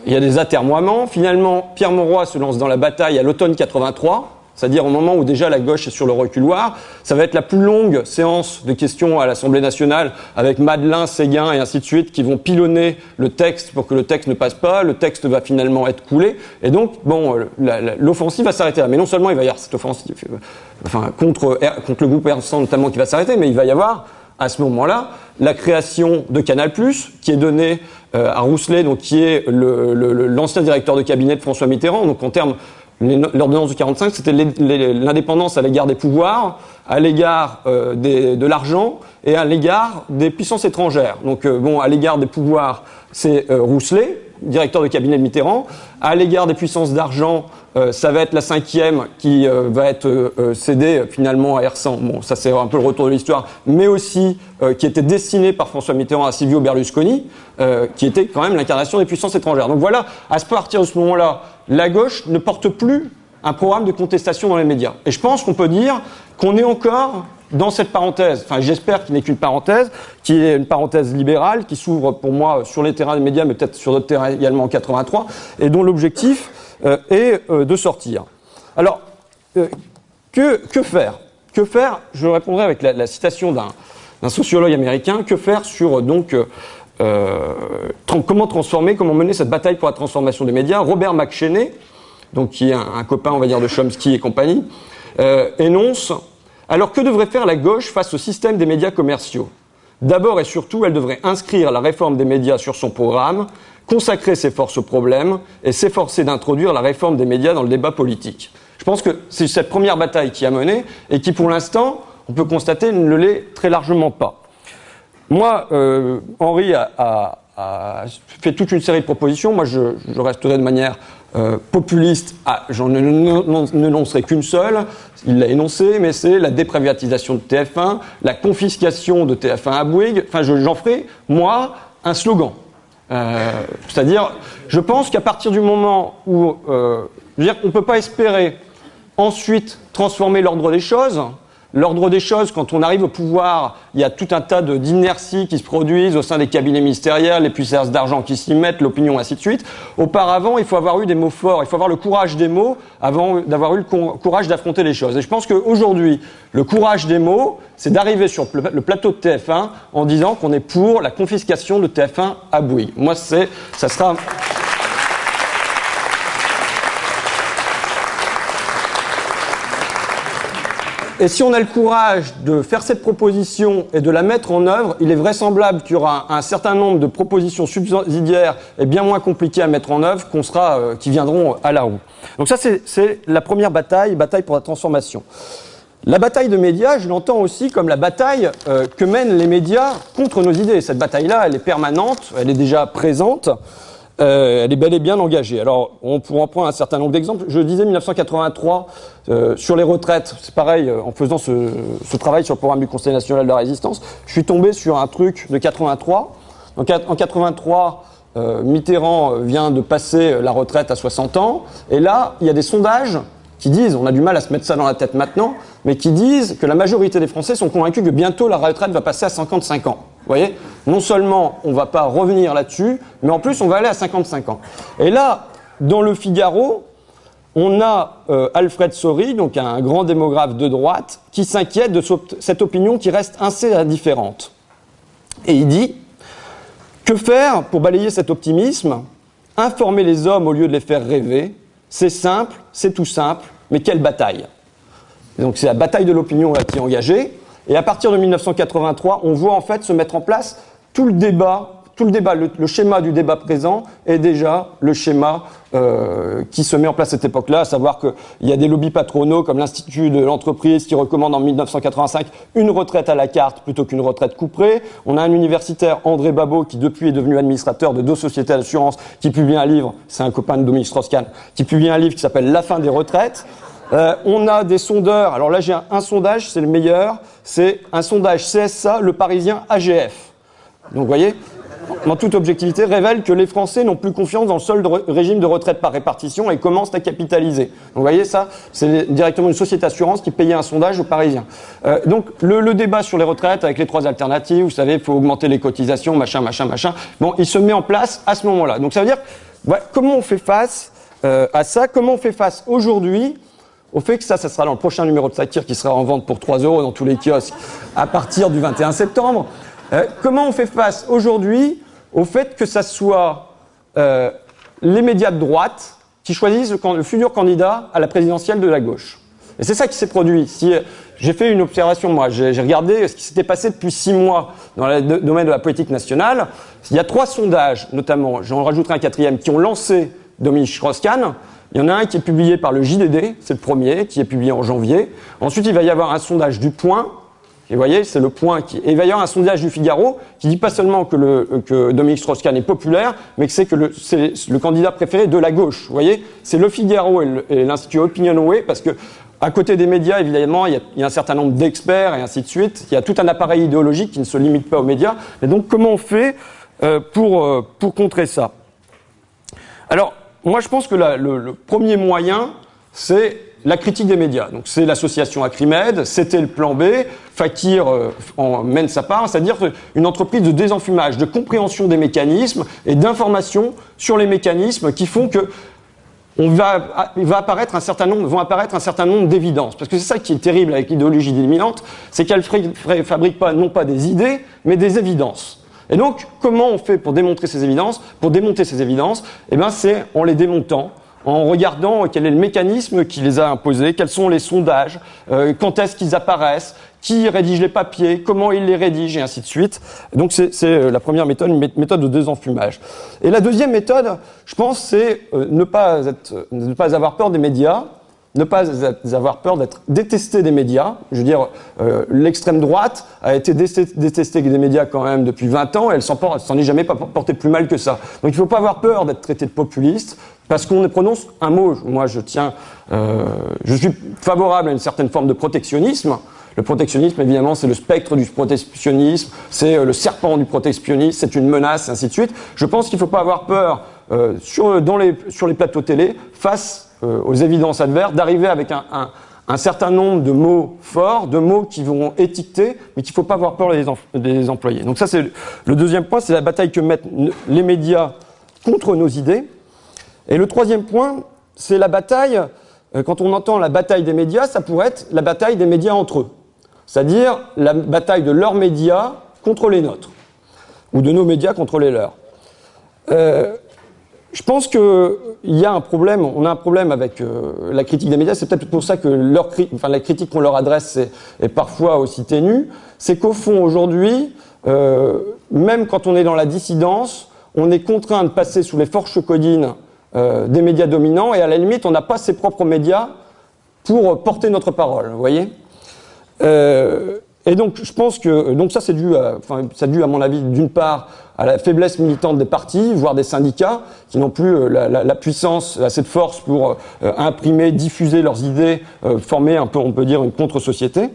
il y a des atermoiements. Finalement, Pierre Mauroy se lance dans la bataille à l'automne 83 c'est-à-dire au moment où déjà la gauche est sur le reculoir. Ça va être la plus longue séance de questions à l'Assemblée nationale avec Madelin, Séguin et ainsi de suite qui vont pilonner le texte pour que le texte ne passe pas. Le texte va finalement être coulé. Et donc, bon, l'offensive va s'arrêter là. Mais non seulement il va y avoir cette offensive, euh, enfin, contre, contre le groupe R100 notamment qui va s'arrêter, mais il va y avoir à ce moment-là la création de Canal+, qui est donnée euh, à Rousselet, donc qui est l'ancien directeur de cabinet de François Mitterrand. Donc en termes L'ordonnance de 45, c'était l'indépendance à l'égard des pouvoirs, à l'égard euh, de l'argent et à l'égard des puissances étrangères. Donc, euh, bon, à l'égard des pouvoirs, c'est euh, Rousselet, directeur de cabinet de Mitterrand. À l'égard des puissances d'argent, ça va être la cinquième qui va être cédée finalement à Ersan. Bon, ça c'est un peu le retour de l'histoire, mais aussi qui était destiné par François Mitterrand à Silvio Berlusconi, qui était quand même l'incarnation des puissances étrangères. Donc voilà, à partir de ce moment-là, la gauche ne porte plus un programme de contestation dans les médias. Et je pense qu'on peut dire qu'on est encore dans cette parenthèse, enfin j'espère qu'il n'est qu'une parenthèse, qui est une parenthèse libérale, qui s'ouvre pour moi sur les terrains des médias, mais peut-être sur d'autres terrains également en 83, et dont l'objectif euh, est euh, de sortir. Alors, euh, que, faire? Que faire? Je répondrai avec la, citation d'un sociologue américain, que faire sur donc comment transformer, comment mener cette bataille pour la transformation des médias? Robert McCheney, donc qui est un, copain, on va dire, de Chomsky et compagnie, énonce alors que devrait faire la gauche face au système des médias commerciaux? D'abord et surtout, elle devrait inscrire la réforme des médias sur son programme, consacrer ses forces au problème et s'efforcer d'introduire la réforme des médias dans le débat politique. Je pense que c'est cette première bataille qui a mené et qui, pour l'instant, on peut constater, ne l'est très largement pas. Moi, euh, Henri a, fait toute une série de propositions. Moi, je, resterai de manière euh, populiste. Ah, J'en ne qu'une seule. Il l'a énoncé, mais c'est la déprivatisation de TF1, la confiscation de TF1 à Bouygues. Enfin, j'en ferai, moi, un slogan. Euh, c'est-à-dire, je pense qu'à partir du moment où, je veux dire, on ne peut pas espérer ensuite transformer l'ordre des choses l'ordre des choses, quand on arrive au pouvoir, il y a tout un tas d'inerties qui se produisent au sein des cabinets ministériels, les puissances d'argent qui s'y mettent, l'opinion, ainsi de suite. Auparavant, il faut avoir eu des mots forts, il faut avoir le courage des mots avant d'avoir eu le courage d'affronter les choses. Et je pense qu'aujourd'hui, le courage des mots, c'est d'arriver sur le plateau de TF1 en disant qu'on est pour la confiscation de TF1 à Bouy. Moi, ça sera... Et si on a le courage de faire cette proposition et de la mettre en œuvre, il est vraisemblable qu'il y aura un certain nombre de propositions subsidiaires et bien moins compliquées à mettre en œuvre sera, euh, qui viendront à la roue. Donc ça, c'est la première bataille, bataille pour la transformation. La bataille de médias, je l'entends aussi comme la bataille euh, que mènent les médias contre nos idées. Cette bataille-là, elle est permanente, elle est déjà présente. Euh, elle est bel et bien engagée. Alors, on pourra en prendre un certain nombre d'exemples. Je disais 1983 euh, sur les retraites. C'est pareil, euh, en faisant ce, ce, travail sur le programme du Conseil national de la résistance, je suis tombé sur un truc de 83. Donc, en 83, euh, Mitterrand vient de passer la retraite à 60 ans. Et là, il y a des sondages qui disent, on a du mal à se mettre ça dans la tête maintenant, mais qui disent que la majorité des Français sont convaincus que bientôt la retraite va passer à 55 ans. Voyez? Non seulement on ne va pas revenir là-dessus, mais en plus on va aller à 55 ans. Et là, dans le Figaro, on a euh, Alfred Sori, donc un grand démographe de droite, qui s'inquiète de cette opinion qui reste assez indifférente. Et il dit Que faire pour balayer cet optimisme? Informer les hommes au lieu de les faire rêver. C'est simple, c'est tout simple, mais quelle bataille Donc c'est la bataille de l'opinion qui est engagée. Et à partir de 1983, on voit en fait se mettre en place tout le débat, tout le débat, le, schéma du débat présent est déjà le schéma euh, qui se met en place à cette époque-là, à savoir qu'il y a des lobbies patronaux comme l'Institut de l'entreprise qui recommande en 1985 une retraite à la carte plutôt qu'une retraite couperée. On a un universitaire, André Babot, qui depuis est devenu administrateur de deux sociétés d'assurance, qui publie un livre, c'est un copain de Dominique Strauss-Kahn, qui publie un livre qui s'appelle La fin des retraites. Euh, on a des sondeurs. Alors là, j'ai un, sondage, c'est le meilleur. C'est un sondage CSA, le Parisien AGF. Donc, vous voyez, en toute objectivité, révèle que les Français n'ont plus confiance dans le seul régime de retraite par répartition et commencent à capitaliser. Donc, vous voyez, ça, c'est directement une société d'assurance qui payait un sondage aux Parisiens. Euh, donc, le, débat sur les retraites avec les trois alternatives, vous savez, il faut augmenter les cotisations, machin, machin, machin. Bon, il se met en place à ce moment-là. Donc, ça veut dire, comment on fait face euh, à ça? Comment on fait face aujourd'hui au fait que ça, ça sera dans le prochain numéro de Satire qui sera en vente pour 3 euros dans tous les kiosques à partir du 21 septembre. Euh, comment on fait face aujourd'hui au fait que ça soit euh, les médias de droite qui choisissent le, futur candidat à la présidentielle de la gauche? Et c'est ça qui s'est produit. Si, euh, j'ai fait une observation, moi, j'ai regardé ce qui s'était passé depuis six mois dans le domaine de la politique nationale. Il y a trois sondages, notamment, j'en rajouterai un quatrième, qui ont lancé Dominique Strauss-Kahn. Il y en a un qui est publié par le JDD, c'est le premier, qui est publié en janvier. Ensuite, il va y avoir un sondage du Point. Et vous voyez, c'est le point qui. Et il va y avoir un sondage du Figaro qui dit pas seulement que, le, que Dominique Strauss-Kahn est populaire, mais que c'est que c'est le candidat préféré de la gauche. Vous voyez, c'est le Figaro et l'Institut Opinionway parce que à côté des médias, évidemment, il y, a, il y a un certain nombre d'experts et ainsi de suite. Il y a tout un appareil idéologique qui ne se limite pas aux médias. Et donc, comment on fait euh, pour, euh, pour contrer ça? Alors, moi, je pense que le, premier moyen, c'est la critique des médias. Donc, c'est l'association Acrimed, c'était le plan B. Fakir euh, en mène sa part, c'est-à-dire une entreprise de désenfumage, de compréhension des mécanismes et d'information sur les mécanismes qui font que on va, apparaître un certain nombre, vont apparaître un certain nombre d'évidences. Parce que c'est ça qui est terrible avec l'idéologie dominante, c'est qu'elle fabrique pas, non pas des idées, mais des évidences. Et donc, comment on fait pour démontrer ces évidences Pour démonter ces évidences, eh ben, c'est en les démontant, en regardant quel est le mécanisme qui les a imposés, quels sont les sondages, euh, quand est-ce qu'ils apparaissent, qui rédige les papiers, comment il les rédige, et ainsi de suite. Donc c'est euh, la première méthode, méthode de désenfumage. Et la deuxième méthode, je pense, c'est euh, ne, ne pas avoir peur des médias, ne pas avoir peur d'être détesté des médias. Je veux dire, euh, l'extrême droite a été détestée des médias quand même depuis 20 ans et elle s'en est jamais portée plus mal que ça. Donc il ne faut pas avoir peur d'être traité de populiste parce qu'on prononce un mot. Moi, je tiens, euh, je suis favorable à une certaine forme de protectionnisme. Le protectionnisme, évidemment, c'est le spectre du protectionnisme, c'est euh, le serpent du protectionnisme, c'est une menace, ainsi de suite. Je pense qu'il ne faut pas avoir peur sur, dans les, sur les plateaux télé face euh, aux évidences adverses, d'arriver avec un, un certain nombre de mots forts, de mots qui vont étiqueter, mais qu'il ne faut pas avoir peur des, employés. Donc ça, c'est le deuxième point, c'est la bataille que mettent les médias contre nos idées. Et le troisième point, c'est la bataille, euh, quand on entend la bataille des médias, ça pourrait être la bataille des médias entre eux. C'est-à-dire la bataille de leurs médias contre les nôtres, ou de nos médias contre les leurs. Euh, je pense qu'il y a un problème, on a un problème avec euh, la critique des médias, c'est peut-être pour ça que la critique qu'on leur adresse est, parfois aussi ténue, c'est qu'au fond aujourd'hui, euh, même quand on est dans la dissidence, on est contraint de passer sous les forches codines euh, des médias dominants et à la limite on n'a pas ses propres médias pour porter notre parole, vous voyez? Et donc, je pense que donc ça, c'est dû, à, dû à mon avis, d'une part, à la faiblesse militante des partis, voire des syndicats, qui n'ont plus euh, la, puissance, assez de force pour euh, imprimer, diffuser leurs idées, euh, former un peu, on peut dire, une contre-société.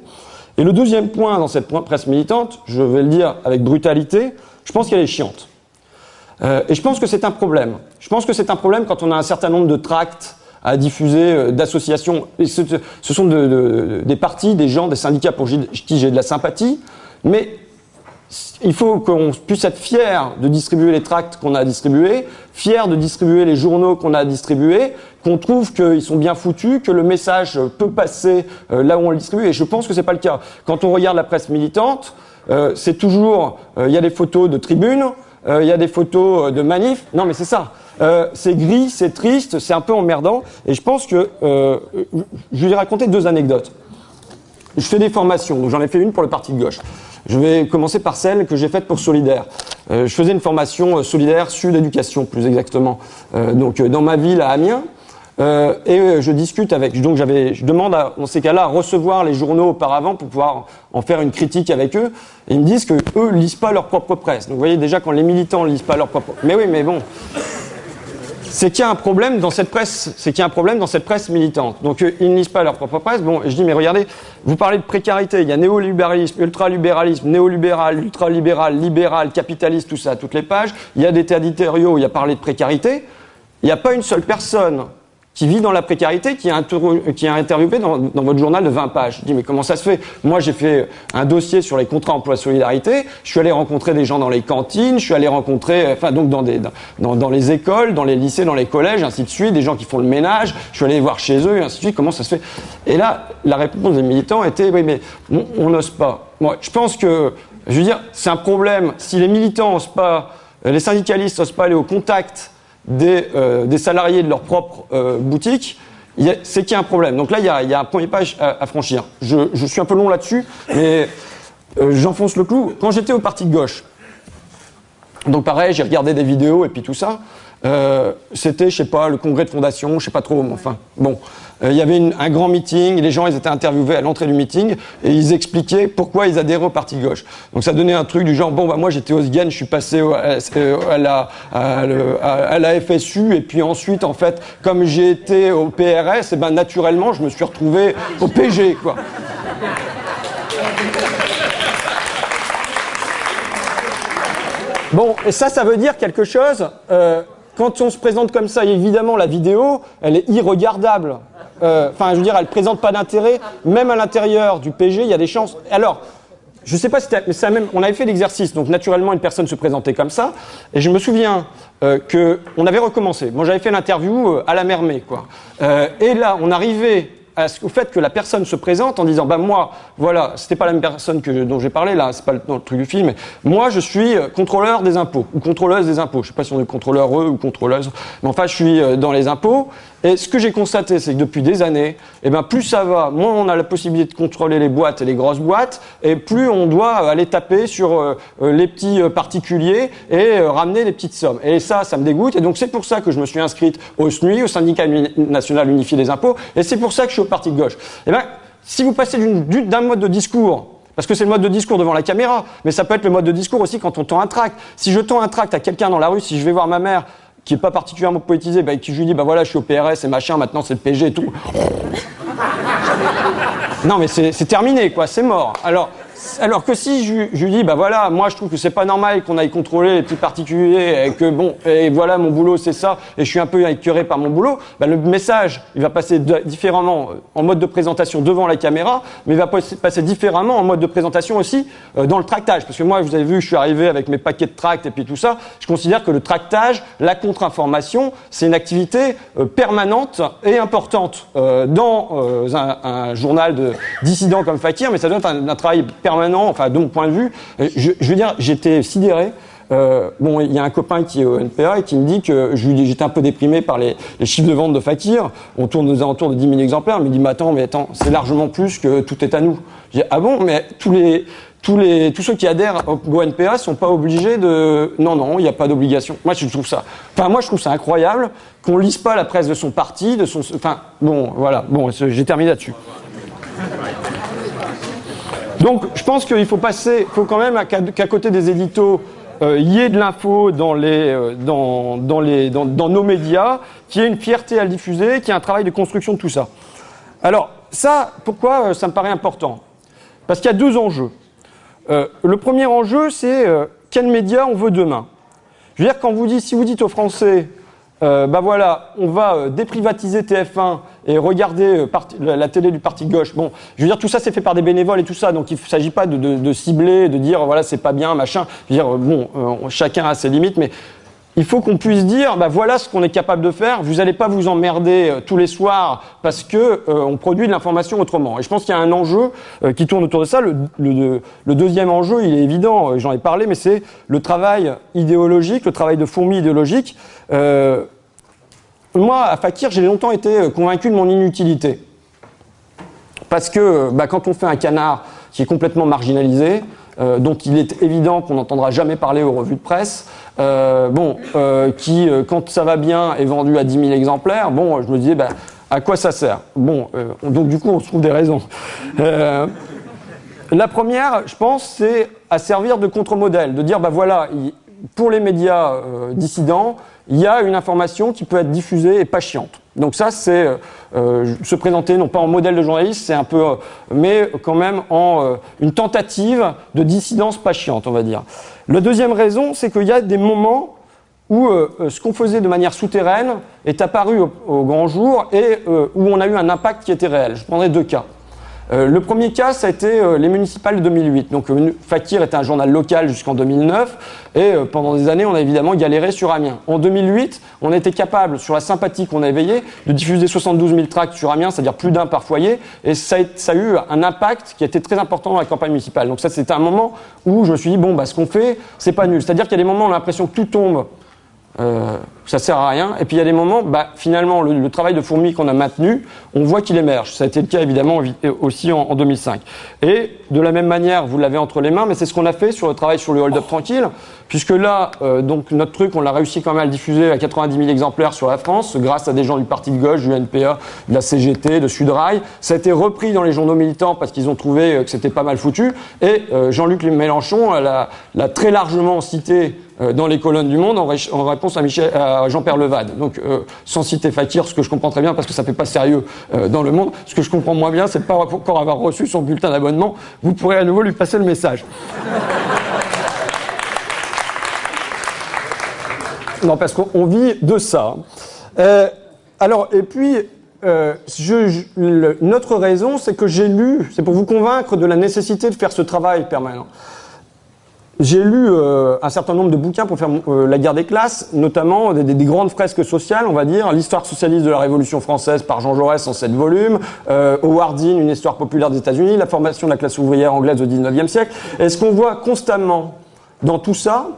Et le deuxième point dans cette presse militante, je vais le dire avec brutalité, je pense qu'elle est chiante. et je pense que c'est un problème. Je pense que c'est un problème quand on a un certain nombre de tracts à diffuser euh, d'associations. Ce, ce, sont de, de, des partis, des gens, des syndicats pour qui j'ai de la sympathie, mais il faut qu'on puisse être fier de distribuer les tracts qu'on a distribués, fier de distribuer les journaux qu'on a distribués, qu'on trouve qu'ils sont bien foutus, que le message peut passer euh, là où on le distribue. Et je pense que c'est pas le cas. Quand on regarde la presse militante, euh, c'est toujours, il y a des photos de tribunes, il y a des photos de manifs. Non, mais c'est ça. Euh, c'est gris, c'est triste, c'est un peu emmerdant. Et je pense que euh, je vais raconter deux anecdotes. Je fais des formations, j'en ai fait une pour le parti de gauche. Je vais commencer par celle que j'ai faite pour Solidaire. Euh, je faisais une formation solidaire Sud Éducation, plus exactement. donc dans ma ville à Amiens. et je discute avec. Donc j'avais, je demande à, dans ces cas-là à recevoir les journaux auparavant pour pouvoir en faire une critique avec eux. Ils me disent que eux lisent pas leur propre presse. Donc vous voyez déjà quand les militants lisent pas leur propre. Mais oui, mais bon, c'est qu'il y a un problème dans cette presse, c'est qu'il a un problème dans cette presse militante. Donc euh, ils ne lisent pas leur propre presse. Bon, je dis mais regardez, vous parlez de précarité, il y a néolibéralisme, ultralibéralisme, néolibéral, ultralibéral, libéral, capitaliste, tout ça, toutes les pages. Il y a des tas d'éditoriaux, il y a parlé de précarité. Il n'y a pas une seule personne qui vit dans la précarité, qui a, qui interviewé dans, votre journal de 20 pages. Je dis, mais comment ça se fait? Moi, j'ai fait un dossier sur les contrats emploi-solidarité, je suis allé rencontrer des gens dans les cantines, je suis allé rencontrer, enfin, donc dans, des, dans, les écoles, dans les lycées, dans les collèges, ainsi de suite, des gens qui font le ménage, je suis allé voir chez eux, ainsi de suite, comment ça se fait? Et là, la réponse des militants était, oui, mais on n'ose pas. Moi, je pense que, je veux dire, c'est un problème. Si les militants n'osent pas, les syndicalistes n'osent pas aller au contact des, euh, des salariés de leur propre euh, boutique, c'est qu'il y a un problème. Donc là, il y a, un premier page à, à franchir. Je, je, suis un peu long là-dessus, mais euh, j'enfonce le clou. Quand j'étais au parti de gauche, donc pareil, j'ai regardé des vidéos et puis tout ça. Euh, c'était, je sais pas, le congrès de fondation, je sais pas trop, enfin, bon. Euh, il y avait un grand meeting, les gens, ils étaient interviewés à l'entrée du meeting, et ils expliquaient pourquoi ils adhéraient au parti gauche. Donc ça donnait un truc du genre, bon, bah, moi j'étais au SGAN, je suis passé à, la, FSU, et puis ensuite, en fait, comme j'ai été au PRS, et ben naturellement, je me suis retrouvé au PG, quoi. Bon, et ça, ça veut dire quelque chose. Euh, quand on se présente comme ça, évidemment, la vidéo, elle est irregardable. Euh, enfin, je veux dire, elle présente pas d'intérêt. Même à l'intérieur du PG, il y a des chances. Alors, je sais pas si c'est même. On avait fait l'exercice, donc naturellement, une personne se présentait comme ça. Et je me souviens euh, que avait recommencé. Moi, j'avais fait l'interview euh, à la Mermée, quoi. Euh, et là, on arrivait au fait que la personne se présente en disant bah moi voilà c'était pas la même personne que dont j'ai parlé là c'est pas le, dans le truc du film moi je suis euh, contrôleur des impôts ou contrôleuse des impôts. Je sais pas si on est contrôleur eux ou contrôleuse mais enfin je suis euh, dans les impôts et ce que j'ai constaté, c'est que depuis des années, eh ben, plus ça va, moins on a la possibilité de contrôler les boîtes et les grosses boîtes, et plus on doit aller taper sur euh, euh les petits euh, particuliers et ramener les petites sommes. Et ça, ça me dégoûte. Et donc c'est pour ça que je me suis inscrite au SNUI, au Syndicat national unifié des impôts, et c'est pour ça que je suis au parti de gauche. Eh ben, si vous passez d'un mode de discours parce que c'est le mode de discours devant la caméra, mais ça peut être le mode de discours aussi quand on tend un tract. Si je tends un tract à quelqu'un dans la rue, si je vais voir ma mère qui est pas particulièrement poétisé, bah, qui je lui dis, bah voilà, je suis au PRS et machin, maintenant c'est le PG et tout. Non, mais c'est terminé, quoi, c'est mort. Alors, alors que si je, lui dis, bah voilà, moi je trouve que c'est pas normal qu'on aille contrôler les petits particuliers et que bon, et voilà mon boulot c'est ça, et je suis un peu écœuré par mon boulot, bah le message il va passer différemment euh, en mode de présentation devant la caméra, mais il va passer différemment en mode de présentation aussi euh, dans le tractage. Parce que moi, vous avez vu, je suis arrivé avec mes paquets de tracts et puis tout ça, je considère que le tractage, la contre-information, c'est une activité euh, permanente et importante dans un, un, journal de dissident comme Fakir, mais ça doit être un, un travail permanent, enfin de mon point de vue, euh, je, veux dire, j'étais sidéré. Euh, bon, il y a un copain qui est au NPA et qui me dit que j'étais un peu déprimé par les, chiffres de vente de Fakir. On tourne aux alentours de 10 000 exemplaires. Il me dit, mais attends, mais attends, c'est largement plus que tout est à nous. Dis, ah bon, mais tous les, tous les, tous ceux qui adhèrent au NPA sont pas obligés de, non, non, il n'y a pas d'obligation. Moi, je trouve ça, enfin, moi, je trouve ça incroyable qu'on lise pas la presse de son parti, de son, enfin, bon, voilà, bon, j'ai terminé là-dessus. Donc, je pense qu'il faut passer, faut quand même qu'à côté des éditos, euh, y ait de l'info dans, les, euh, dans, nos médias, qu'il y ait une fierté à le diffuser, qu'il y ait un travail de construction de tout ça. Alors, ça, pourquoi euh, ça me paraît important? Parce qu'il y a deux enjeux. Euh, le premier enjeu, c'est quel média on veut demain? Je veux dire, quand vous dites, si vous dites aux Français, bah voilà, on va déprivatiser TF1 et regarder euh, la, télé du parti gauche. Bon, je veux dire, tout ça c'est fait par des bénévoles et tout ça, donc il ne s'agit pas de, cibler, de dire voilà c'est pas bien, machin. Je veux dire, bon, euh, chacun a ses limites, mais il faut qu'on puisse dire, bah voilà ce qu'on est capable de faire. Vous n'allez pas vous emmerder euh, tous les soirs parce que euh, on produit de l'information autrement. Et je pense qu'il y a un enjeu euh, qui tourne autour de ça. Le, le, le deuxième enjeu, il est évident, j'en ai parlé, mais c'est le travail idéologique, le travail de fourmi idéologique. Euh, moi, à Fakir, j'ai longtemps été convaincu de mon inutilité. Parce que bah, quand on fait un canard qui est complètement marginalisé, euh, dont il est évident qu'on n'entendra jamais parler aux revues de presse, euh, bon, euh, qui, euh, quand ça va bien, est vendu à 10 000 exemplaires, bon, je me disais, bah, à quoi ça sert? Bon, euh, donc du coup, on se trouve des raisons. Euh, la première, je pense, c'est à servir de contre-modèle, de dire, bah voilà, il, pour les médias dissidents, il y a une information qui peut être diffusée et pas chiante. Donc ça, c'est euh, se présenter non pas en modèle de journaliste, c'est un peu, euh, mais quand même en euh, une tentative de dissidence pas chiante, on va dire. La deuxième raison, c'est qu'il y a des moments où ce qu'on faisait de manière souterraine est apparu au, au grand jour et où on a eu un impact qui était réel. Je prendrai deux cas. Euh, le premier cas, ça a été euh, les municipales de 2008. Donc, euh, Fakir était un journal local jusqu'en 2009, et pendant des années, on a évidemment galéré sur Amiens. En 2008, on était capable, sur la sympathie qu'on a éveillée, de diffuser 72 000 tracts sur Amiens, c'est-à-dire plus d'un par foyer, et ça a, ça a, eu un impact qui a été très important dans la campagne municipale. Donc ça, c'était un moment où je me suis dit, bon, bah, ce qu'on fait, c'est pas nul. C'est-à-dire qu'il y a des moments où on a l'impression que tout tombe euh, ça sert à rien. Et puis il y a des moments, bah, finalement, le, le travail de fourmi qu'on a maintenu, on voit qu'il émerge. Ça a été le cas évidemment aussi en, en 2005. Et de la même manière, vous l'avez entre les mains, mais c'est ce qu'on a fait sur le travail sur le hold-up tranquille, puisque là, euh, donc notre truc, on l'a réussi quand même à le diffuser à 90 000 exemplaires sur la France, grâce à des gens du parti de gauche, du NPA, de la CGT, de Sudrail. Ça a été repris dans les journaux militants parce qu'ils ont trouvé euh, que c'était pas mal foutu. Et euh, Jean-Luc Mélenchon l'a très largement cité euh, dans les colonnes du Monde en, ré en réponse à, Jean-Pierre Levade. Donc, euh, sans citer Fakir, ce que je comprends très bien parce que ça fait pas sérieux euh, dans le Monde, ce que je comprends moins bien, c'est pas encore avoir reçu son bulletin d'abonnement. Vous pourrez à nouveau lui passer le message. <laughs> non, parce qu'on vit de ça. Euh, alors, et puis, euh, je, notre raison, c'est que j'ai lu, c'est pour vous convaincre de la nécessité de faire ce travail permanent. J'ai lu euh, un certain nombre de bouquins pour faire euh, la guerre des classes, notamment des, des, grandes fresques sociales, on va dire, l'histoire socialiste de la Révolution française par Jean Jaurès en sept volumes, euh, Howard Dean, une histoire populaire des États-Unis, la formation de la classe ouvrière anglaise au XIXe siècle. Et ce qu'on voit constamment dans tout ça,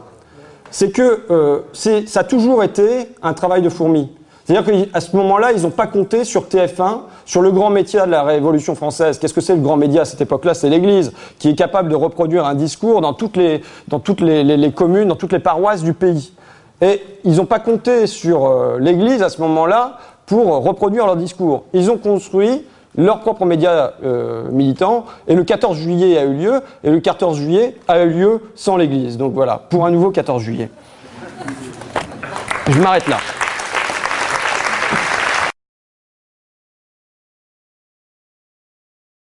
c'est que ça a toujours été un travail de fourmi. C'est-à-dire qu'à ce moment-là, ils n'ont pas compté sur TF1, sur le grand média de la Révolution française. Qu'est-ce que c'est le grand média à cette époque-là? C'est l'Église, qui est capable de reproduire un discours dans toutes les, dans toutes les, communes, dans toutes les paroisses du pays. Et ils n'ont pas compté sur euh, l'Église à ce moment-là pour reproduire leur discours. Ils ont construit leur propre média euh, militant, et le 14 juillet a eu lieu, et le 14 juillet a eu lieu sans l'Église. Donc voilà, pour un nouveau 14 juillet. Je m'arrête là.